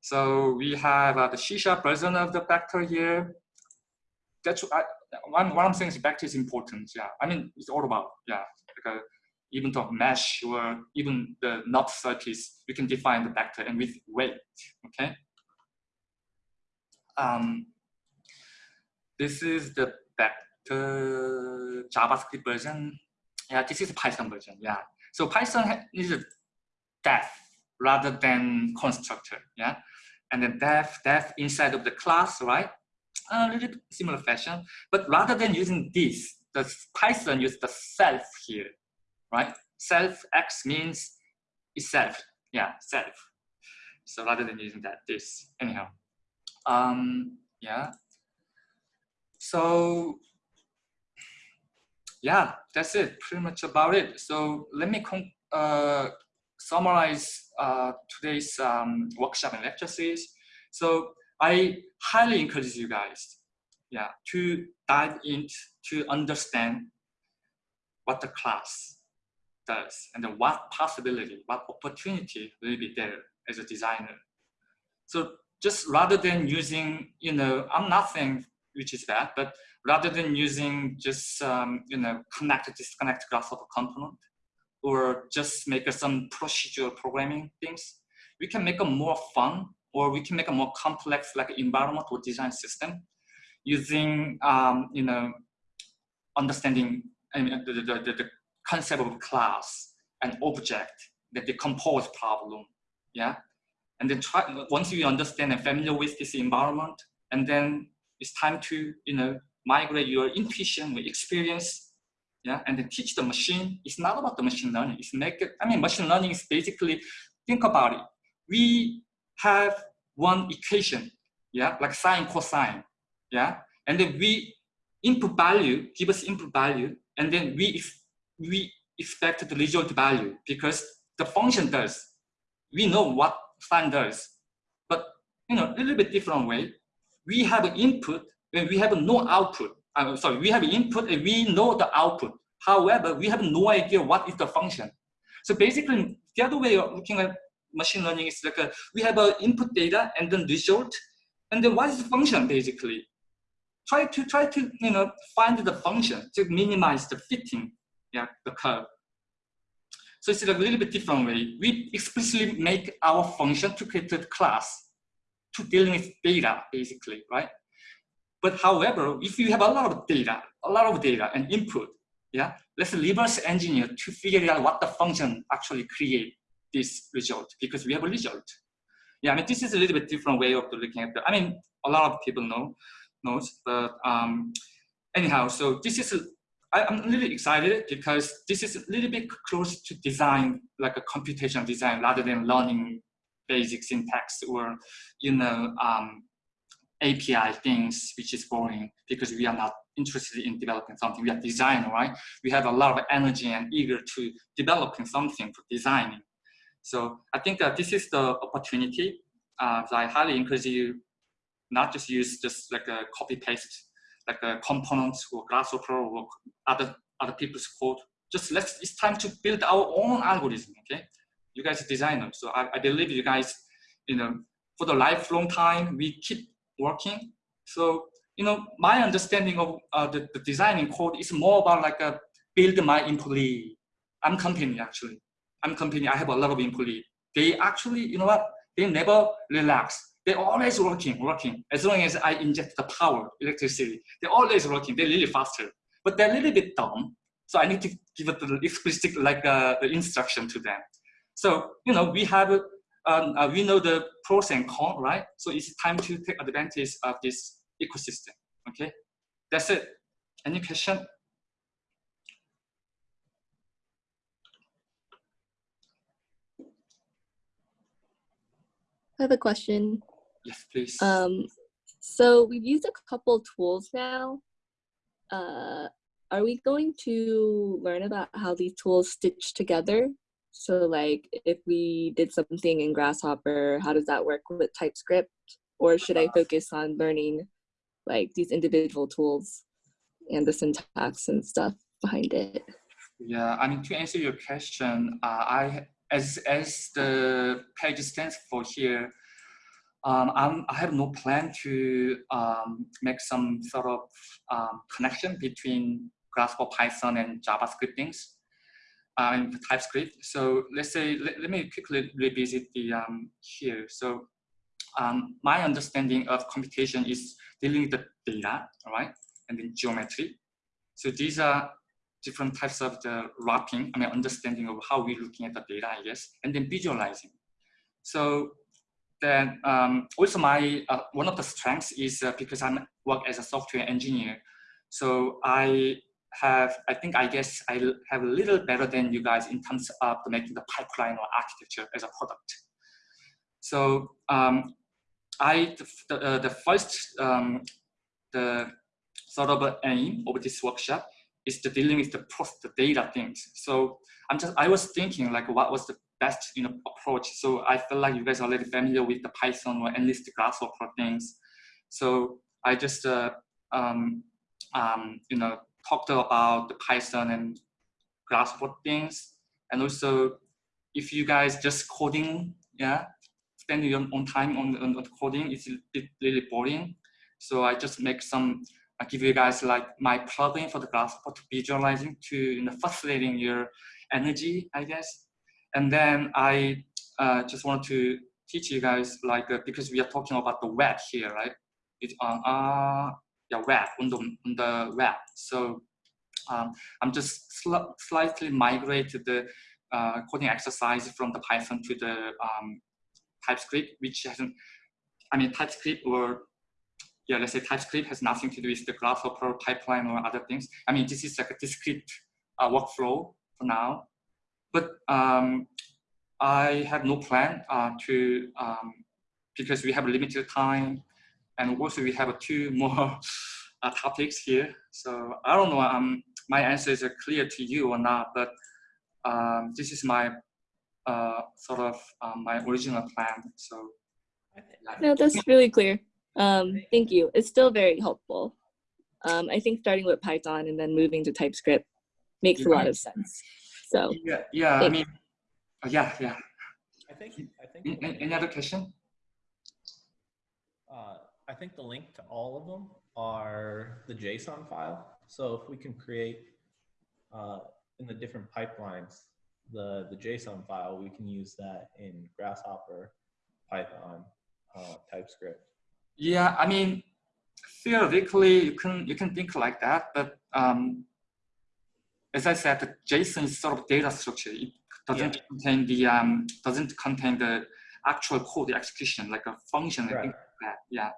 So we have uh, the sharp version of the vector here that's I, one one thing is vector is important. Yeah, I mean it's all about yeah. A, even the mesh or even the knot surface, we can define the vector and with weight. Okay. Um, this is the vector JavaScript version. Yeah, this is Python version. Yeah. So Python is a def rather than constructor. Yeah. And then def, def inside of the class, right? a little bit similar fashion, but rather than using this, the Python use the self here, right? Self X means itself, yeah, self. So rather than using that, this, anyhow. Um, yeah. So yeah, that's it, pretty much about it. So let me uh, summarize uh, today's um, workshop and lecture series. So I highly encourage you guys, yeah, to dive into to understand what the class does and what possibility, what opportunity will be there as a designer. So just rather than using, you know, I'm not saying which is bad, but rather than using just, um, you know, connect, disconnect grasshopper component or just make some procedural programming things, we can make a more fun or we can make a more complex like environment or design system using um, you know understanding I mean, the, the, the, the concept of class and object that decompose problem yeah? And then try once you understand and familiar with this environment and then it's time to you know migrate your intuition with experience yeah and then teach the machine it's not about the machine learning it's make it i mean machine learning is basically think about it we have one equation, yeah, like sine, cosine, yeah, and then we input value, give us input value, and then we we expect the result value because the function does. We know what sine does, but you know, a little bit different way. We have an input and we have no output. I'm sorry, we have an input and we know the output. However, we have no idea what is the function. So basically, the other way of looking at machine learning is like a, we have a input data and then result, and then what is the function basically? Try to try to you know find the function to minimize the fitting, yeah, the curve. So it's a little bit different way. We explicitly make our function to create a class to dealing with data, basically, right? But however, if you have a lot of data, a lot of data and input, yeah, let's reverse engineer to figure out what the function actually create this result because we have a result. Yeah, I mean, this is a little bit different way of looking at the, I mean, a lot of people know, knows, but um, anyhow, so this is, I'm really excited because this is a little bit close to design, like a computational design rather than learning basic syntax or, you know, um, API things, which is boring because we are not interested in developing something. We are designer, right? We have a lot of energy and eager to developing something for designing. So I think that this is the opportunity. Uh, so I highly encourage you not just use just like a copy paste, like a component or Grasshopper or other other people's code. Just let's it's time to build our own algorithm. Okay, you guys are designers, so I, I believe you guys, you know, for the lifelong time we keep working. So you know, my understanding of uh, the, the designing code is more about like a build my employee. I'm company actually. I'm company, I have a lot of employee. They actually, you know what? They never relax. They're always working, working. As long as I inject the power, electricity, they're always working. They're really faster. But they're a little bit dumb. So I need to give it the explicit like uh, the instruction to them. So you know we have um, uh, we know the pros and cons, right? So it's time to take advantage of this ecosystem. Okay, that's it. Any question? I have a question. Yes, please. Um, so we've used a couple tools now. Uh, are we going to learn about how these tools stitch together? So like if we did something in Grasshopper, how does that work with TypeScript? Or should I focus on learning like these individual tools and the syntax and stuff behind it? Yeah, I mean, to answer your question, uh, I as as the page stands for here, um, I'm, i have no plan to um, make some sort of um, connection between Grasshopper Python and JavaScript things in TypeScript. So let's say, let, let me quickly revisit the um, here. So um, my understanding of computation is dealing with the data, right? And then geometry. So these are different types of the wrapping, I mean, understanding of how we're looking at the data, I guess, and then visualizing. So then um, also my, uh, one of the strengths is uh, because I work as a software engineer. So I have, I think, I guess I have a little better than you guys in terms of making the pipeline or architecture as a product. So um, I, the, uh, the first, um, the sort of aim of this workshop is to dealing with the, post the data things. So I'm just, I was thinking like what was the best you know, approach. So I feel like you guys are already familiar with the Python or the Grasshopper things. So I just, uh, um, um, you know, talked about the Python and Grasshopper things. And also, if you guys just coding, yeah, spend your own time on, on, on coding, it's a bit really boring. So I just make some I give you guys like my plugin for the Grasshopper to visualizing to you know, facilitating your energy, I guess. And then I uh, just want to teach you guys like, uh, because we are talking about the web here, right? It's on uh, yeah, web, on the, on the web. So um, I'm just sl slightly migrate the uh, coding exercise from the Python to the um, TypeScript, which hasn't, I mean, TypeScript or yeah, let's say TypeScript has nothing to do with the Grasshopper pipeline or other things. I mean, this is like a discrete uh, workflow for now, but um, I have no plan uh, to, um, because we have limited time and also we have two more uh, topics here. So I don't know, um, my answer is clear to you or not, but um, this is my uh, sort of um, my original plan. So yeah. no, that's really clear. Um, thank you. It's still very helpful. Um, I think starting with Python and then moving to TypeScript makes yeah. a lot of sense. So yeah, yeah. I mean, uh, yeah, yeah. I think. I think. Any, any other question? Uh, I think the link to all of them are the JSON file. So if we can create uh, in the different pipelines the the JSON file, we can use that in Grasshopper, Python, uh, TypeScript. Yeah, I mean, theoretically, you can you can think like that, but um, as I said, the JSON is sort of data structure. It doesn't yeah. contain the um, doesn't contain the actual code execution, like a function right. like that. Yeah.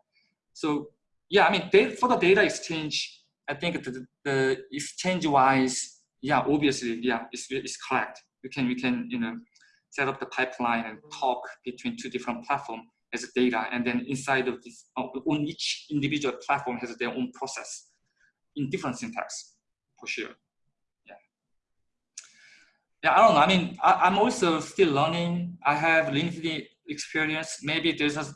So yeah, I mean, for the data exchange, I think the, the exchange wise, yeah, obviously, yeah, it's it's correct. We can we can you know set up the pipeline and talk between two different platforms as data, and then inside of this, uh, on each individual platform has their own process in different syntax, for sure. Yeah. Yeah, I don't know. I mean, I, am also still learning. I have limited experience. Maybe there's a,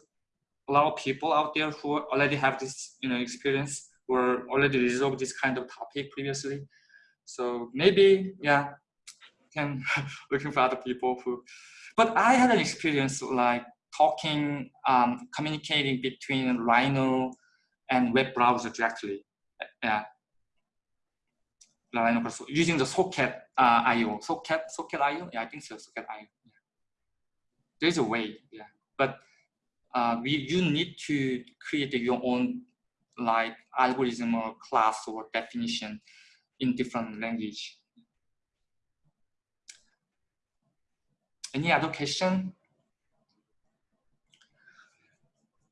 a lot of people out there who already have this, you know, experience or already resolved this kind of topic previously. So maybe, yeah, can looking for other people who, but I had an experience like talking, um, communicating between Rhino and web browser directly. Yeah. Rhino using the Socket uh, IO. Socket, Socket IO? Yeah, I think so, Socket IO. Yeah. There's a way, yeah. But uh, we, you need to create your own like algorithm or class or definition in different language. Any other question?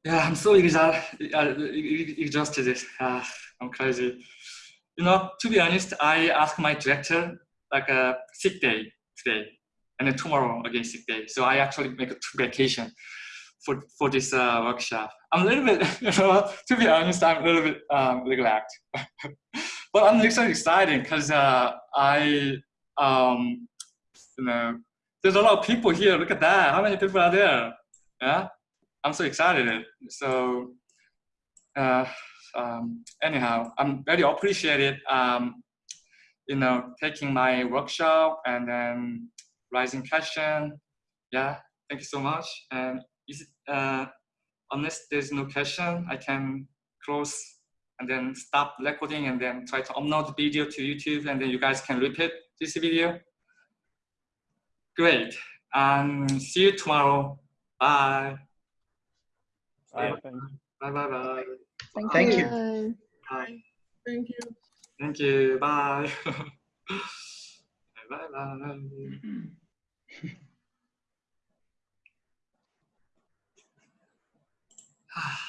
Yeah, I'm so exhausted. Uh, uh, I'm crazy. You know, to be honest, I asked my director like a sick day today and then tomorrow again sick day. So I actually make a vacation for for this uh, workshop. I'm a little bit, you know, to be honest, I'm a little bit um, neglect, but I'm actually excited because uh, I, um, you know, there's a lot of people here. Look at that. How many people are there? Yeah, I'm so excited. So, uh, um, anyhow, I'm very appreciated. Um, you know, taking my workshop and then rising question. Yeah, thank you so much. And is it, uh, unless there's no question, I can close and then stop recording and then try to upload the video to YouTube and then you guys can repeat this video. Great. And see you tomorrow. Bye. Bye. Bye bye bye. Thank, Thank you. you. Bye. Thank you. Thank you. Bye. bye bye. Ah.